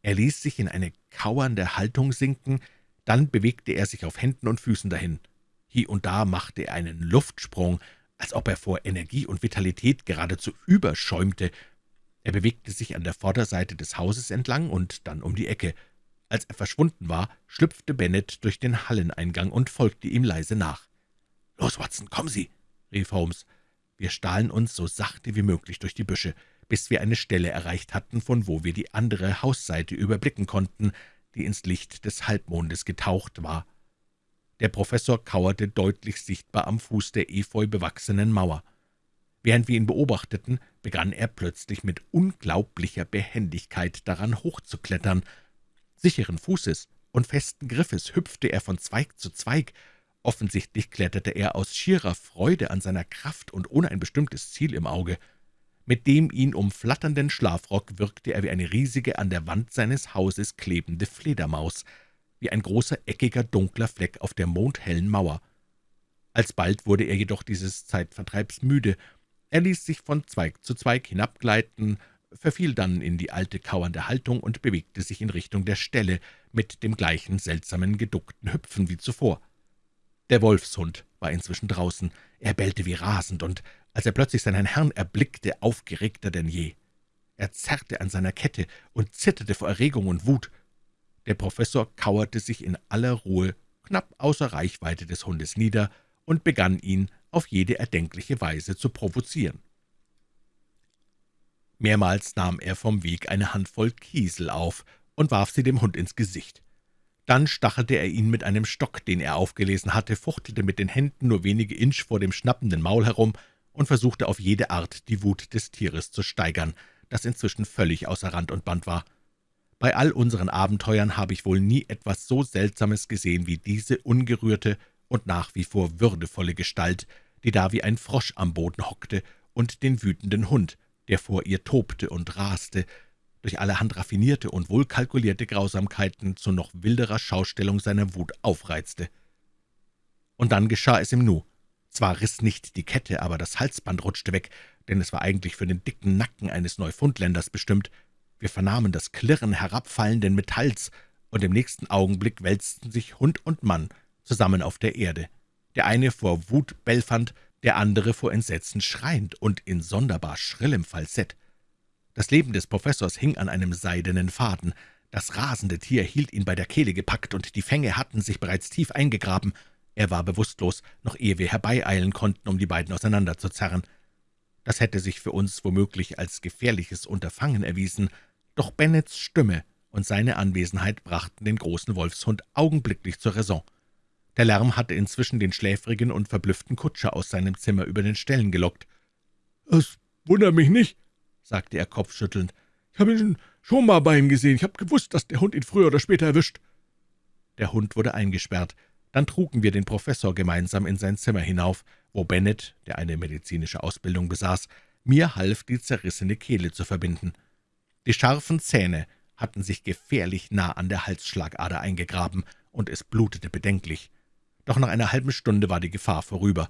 Er ließ sich in eine kauernde Haltung sinken, dann bewegte er sich auf Händen und Füßen dahin. Hier und da machte er einen Luftsprung, als ob er vor Energie und Vitalität geradezu überschäumte. Er bewegte sich an der Vorderseite des Hauses entlang und dann um die Ecke. Als er verschwunden war, schlüpfte Bennet durch den Halleneingang und folgte ihm leise nach. »Los, Watson, kommen Sie!« rief Holmes. Wir stahlen uns so sachte wie möglich durch die Büsche, bis wir eine Stelle erreicht hatten, von wo wir die andere Hausseite überblicken konnten, die ins Licht des Halbmondes getaucht war. Der Professor kauerte deutlich sichtbar am Fuß der efeu bewachsenen Mauer. Während wir ihn beobachteten, begann er plötzlich mit unglaublicher Behendigkeit daran hochzuklettern. Sicheren Fußes und festen Griffes hüpfte er von Zweig zu Zweig, Offensichtlich kletterte er aus schierer Freude an seiner Kraft und ohne ein bestimmtes Ziel im Auge. Mit dem ihn umflatternden Schlafrock wirkte er wie eine riesige, an der Wand seines Hauses klebende Fledermaus, wie ein großer, eckiger, dunkler Fleck auf der mondhellen Mauer. Alsbald wurde er jedoch dieses Zeitvertreibs müde. Er ließ sich von Zweig zu Zweig hinabgleiten, verfiel dann in die alte kauernde Haltung und bewegte sich in Richtung der Stelle mit dem gleichen seltsamen, geduckten Hüpfen wie zuvor. Der Wolfshund war inzwischen draußen. Er bellte wie rasend, und als er plötzlich seinen Herrn erblickte, aufgeregter denn je. Er zerrte an seiner Kette und zitterte vor Erregung und Wut. Der Professor kauerte sich in aller Ruhe knapp außer Reichweite des Hundes nieder und begann ihn auf jede erdenkliche Weise zu provozieren. Mehrmals nahm er vom Weg eine Handvoll Kiesel auf und warf sie dem Hund ins Gesicht. Dann stachelte er ihn mit einem Stock, den er aufgelesen hatte, fuchtelte mit den Händen nur wenige Inch vor dem schnappenden Maul herum und versuchte auf jede Art die Wut des Tieres zu steigern, das inzwischen völlig außer Rand und Band war. Bei all unseren Abenteuern habe ich wohl nie etwas so Seltsames gesehen wie diese ungerührte und nach wie vor würdevolle Gestalt, die da wie ein Frosch am Boden hockte und den wütenden Hund, der vor ihr tobte und raste, durch allerhand raffinierte und wohlkalkulierte Grausamkeiten zu noch wilderer Schaustellung seiner Wut aufreizte. Und dann geschah es im Nu. Zwar riss nicht die Kette, aber das Halsband rutschte weg, denn es war eigentlich für den dicken Nacken eines Neufundländers bestimmt. Wir vernahmen das Klirren herabfallenden Metalls, und im nächsten Augenblick wälzten sich Hund und Mann zusammen auf der Erde. Der eine vor Wut bellfand, der andere vor Entsetzen schreiend und in sonderbar schrillem Falsett. Das Leben des Professors hing an einem seidenen Faden. Das rasende Tier hielt ihn bei der Kehle gepackt, und die Fänge hatten sich bereits tief eingegraben. Er war bewusstlos, noch ehe wir herbeieilen konnten, um die beiden auseinanderzuzerren. Das hätte sich für uns womöglich als gefährliches Unterfangen erwiesen, Doch Bennets Stimme und seine Anwesenheit brachten den großen Wolfshund augenblicklich zur Raison. Der Lärm hatte inzwischen den schläfrigen und verblüfften Kutscher aus seinem Zimmer über den Ställen gelockt. »Es wundert mich nicht«, sagte er kopfschüttelnd. »Ich habe ihn schon mal bei ihm gesehen. Ich habe gewusst, dass der Hund ihn früher oder später erwischt.« Der Hund wurde eingesperrt. Dann trugen wir den Professor gemeinsam in sein Zimmer hinauf, wo Bennett, der eine medizinische Ausbildung besaß, mir half, die zerrissene Kehle zu verbinden. Die scharfen Zähne hatten sich gefährlich nah an der Halsschlagader eingegraben, und es blutete bedenklich. Doch nach einer halben Stunde war die Gefahr vorüber.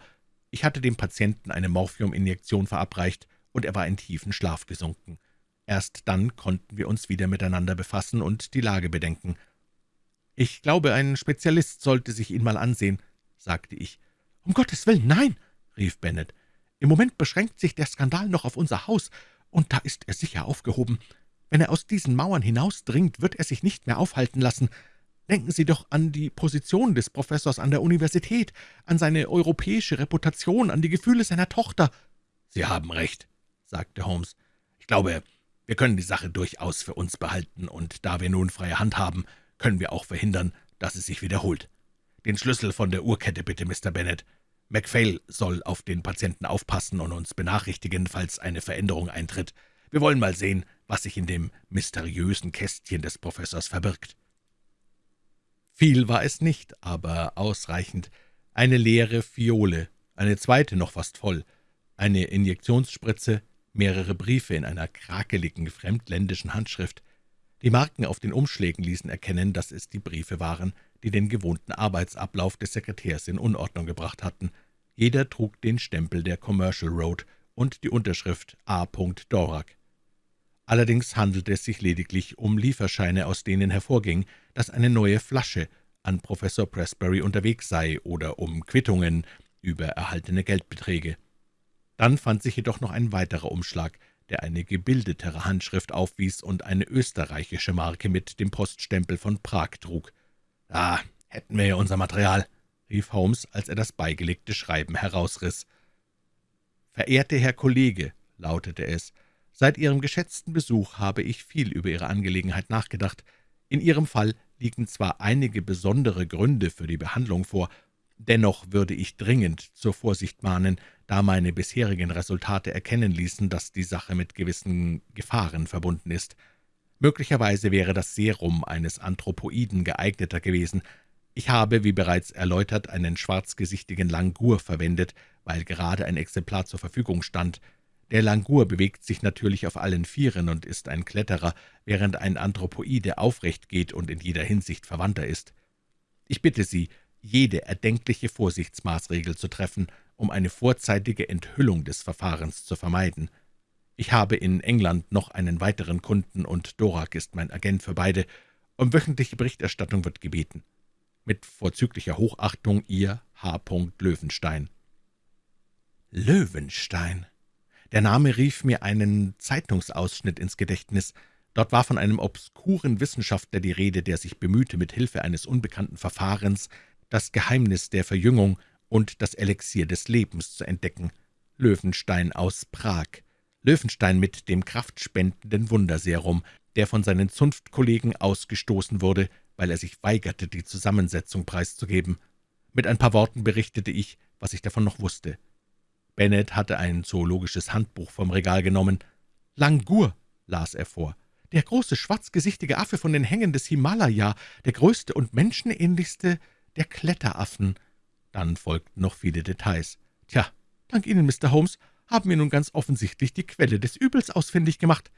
Ich hatte dem Patienten eine Morphiuminjektion verabreicht, und er war in tiefen Schlaf gesunken. Erst dann konnten wir uns wieder miteinander befassen und die Lage bedenken. »Ich glaube, ein Spezialist sollte sich ihn mal ansehen«, sagte ich. »Um Gottes Willen, nein«, rief Bennet. »Im Moment beschränkt sich der Skandal noch auf unser Haus, und da ist er sicher aufgehoben. Wenn er aus diesen Mauern hinausdringt, wird er sich nicht mehr aufhalten lassen. Denken Sie doch an die Position des Professors an der Universität, an seine europäische Reputation, an die Gefühle seiner Tochter.« »Sie haben recht«, sagte Holmes. »Ich glaube, wir können die Sache durchaus für uns behalten, und da wir nun freie Hand haben, können wir auch verhindern, dass es sich wiederholt. Den Schlüssel von der Uhrkette bitte, Mr. Bennet. MacPhail soll auf den Patienten aufpassen und uns benachrichtigen, falls eine Veränderung eintritt. Wir wollen mal sehen, was sich in dem mysteriösen Kästchen des Professors verbirgt.« Viel war es nicht, aber ausreichend. Eine leere Fiole, eine zweite noch fast voll, eine Injektionsspritze, mehrere Briefe in einer krakeligen, fremdländischen Handschrift. Die Marken auf den Umschlägen ließen erkennen, dass es die Briefe waren, die den gewohnten Arbeitsablauf des Sekretärs in Unordnung gebracht hatten. Jeder trug den Stempel der Commercial Road und die Unterschrift A. Dorak. Allerdings handelte es sich lediglich um Lieferscheine, aus denen hervorging, dass eine neue Flasche an Professor Pressbury unterwegs sei, oder um Quittungen über erhaltene Geldbeträge. Dann fand sich jedoch noch ein weiterer Umschlag, der eine gebildetere Handschrift aufwies und eine österreichische Marke mit dem Poststempel von Prag trug. »Ah, hätten wir ja unser Material«, rief Holmes, als er das beigelegte Schreiben herausriss. »Verehrte Herr Kollege«, lautete es, »seit Ihrem geschätzten Besuch habe ich viel über Ihre Angelegenheit nachgedacht. In Ihrem Fall liegen zwar einige besondere Gründe für die Behandlung vor, dennoch würde ich dringend zur Vorsicht mahnen, da meine bisherigen Resultate erkennen ließen, dass die Sache mit gewissen Gefahren verbunden ist. Möglicherweise wäre das Serum eines Anthropoiden geeigneter gewesen. Ich habe, wie bereits erläutert, einen schwarzgesichtigen Langur verwendet, weil gerade ein Exemplar zur Verfügung stand. Der Langur bewegt sich natürlich auf allen Vieren und ist ein Kletterer, während ein Anthropoide aufrecht geht und in jeder Hinsicht verwandter ist. Ich bitte Sie, jede erdenkliche Vorsichtsmaßregel zu treffen, um eine vorzeitige Enthüllung des Verfahrens zu vermeiden. Ich habe in England noch einen weiteren Kunden, und Dorak ist mein Agent für beide. Um wöchentliche Berichterstattung wird gebeten. Mit vorzüglicher Hochachtung Ihr H. Löwenstein. Löwenstein. Der Name rief mir einen Zeitungsausschnitt ins Gedächtnis. Dort war von einem obskuren Wissenschaftler die Rede, der sich bemühte, mit Hilfe eines unbekannten Verfahrens das Geheimnis der Verjüngung und das Elixier des Lebens zu entdecken. Löwenstein aus Prag. Löwenstein mit dem kraftspendenden Wunderserum, der von seinen Zunftkollegen ausgestoßen wurde, weil er sich weigerte, die Zusammensetzung preiszugeben. Mit ein paar Worten berichtete ich, was ich davon noch wusste. Bennett hatte ein zoologisches Handbuch vom Regal genommen. »Langur«, las er vor, »der große schwarzgesichtige Affe von den Hängen des Himalaya, der größte und menschenähnlichste der Kletteraffen.« dann folgten noch viele Details. »Tja, dank Ihnen, Mr. Holmes, haben wir nun ganz offensichtlich die Quelle des Übels ausfindig gemacht.«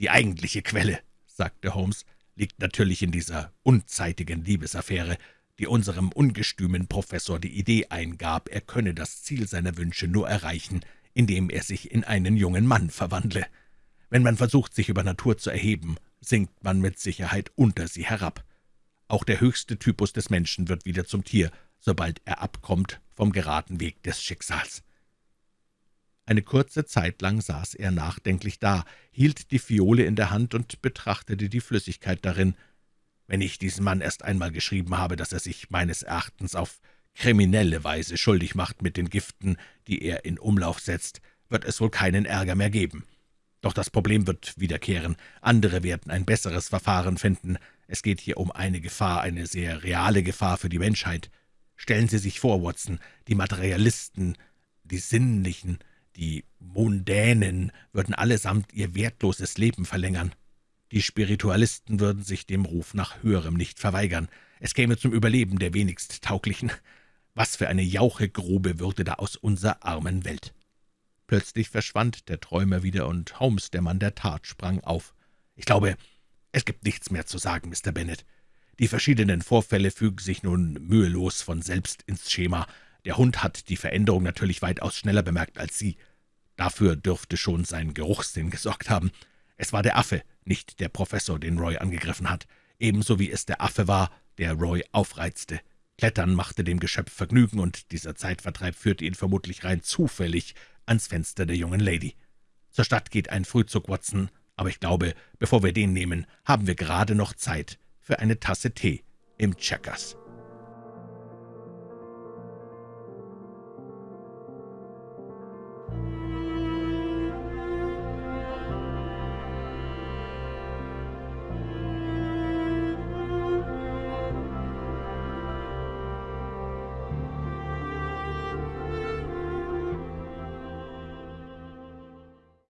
»Die eigentliche Quelle«, sagte Holmes, »liegt natürlich in dieser unzeitigen Liebesaffäre, die unserem ungestümen Professor die Idee eingab, er könne das Ziel seiner Wünsche nur erreichen, indem er sich in einen jungen Mann verwandle. Wenn man versucht, sich über Natur zu erheben, sinkt man mit Sicherheit unter sie herab. Auch der höchste Typus des Menschen wird wieder zum Tier, sobald er abkommt vom geraden Weg des Schicksals. Eine kurze Zeit lang saß er nachdenklich da, hielt die Fiole in der Hand und betrachtete die Flüssigkeit darin. »Wenn ich diesem Mann erst einmal geschrieben habe, dass er sich meines Erachtens auf kriminelle Weise schuldig macht mit den Giften, die er in Umlauf setzt, wird es wohl keinen Ärger mehr geben. Doch das Problem wird wiederkehren. Andere werden ein besseres Verfahren finden. Es geht hier um eine Gefahr, eine sehr reale Gefahr für die Menschheit. Stellen Sie sich vor, Watson, die Materialisten, die Sinnlichen, die Mundänen würden allesamt ihr wertloses Leben verlängern. Die Spiritualisten würden sich dem Ruf nach Höherem nicht verweigern. Es käme zum Überleben der wenigst Tauglichen. Was für eine Jauchegrube würde da aus unserer armen Welt!« Plötzlich verschwand der Träumer wieder, und Holmes, der Mann der Tat, sprang auf. »Ich glaube, es gibt nichts mehr zu sagen, Mr. Bennet. Die verschiedenen Vorfälle fügen sich nun mühelos von selbst ins Schema. Der Hund hat die Veränderung natürlich weitaus schneller bemerkt als Sie. Dafür dürfte schon sein Geruchssinn gesorgt haben. Es war der Affe, nicht der Professor, den Roy angegriffen hat, ebenso wie es der Affe war, der Roy aufreizte. Klettern machte dem Geschöpf Vergnügen, und dieser Zeitvertreib führte ihn vermutlich rein zufällig ans Fenster der jungen Lady. Zur Stadt geht ein Frühzug, Watson, aber ich glaube, bevor wir den nehmen, haben wir gerade noch Zeit für eine Tasse Tee im Checkers.«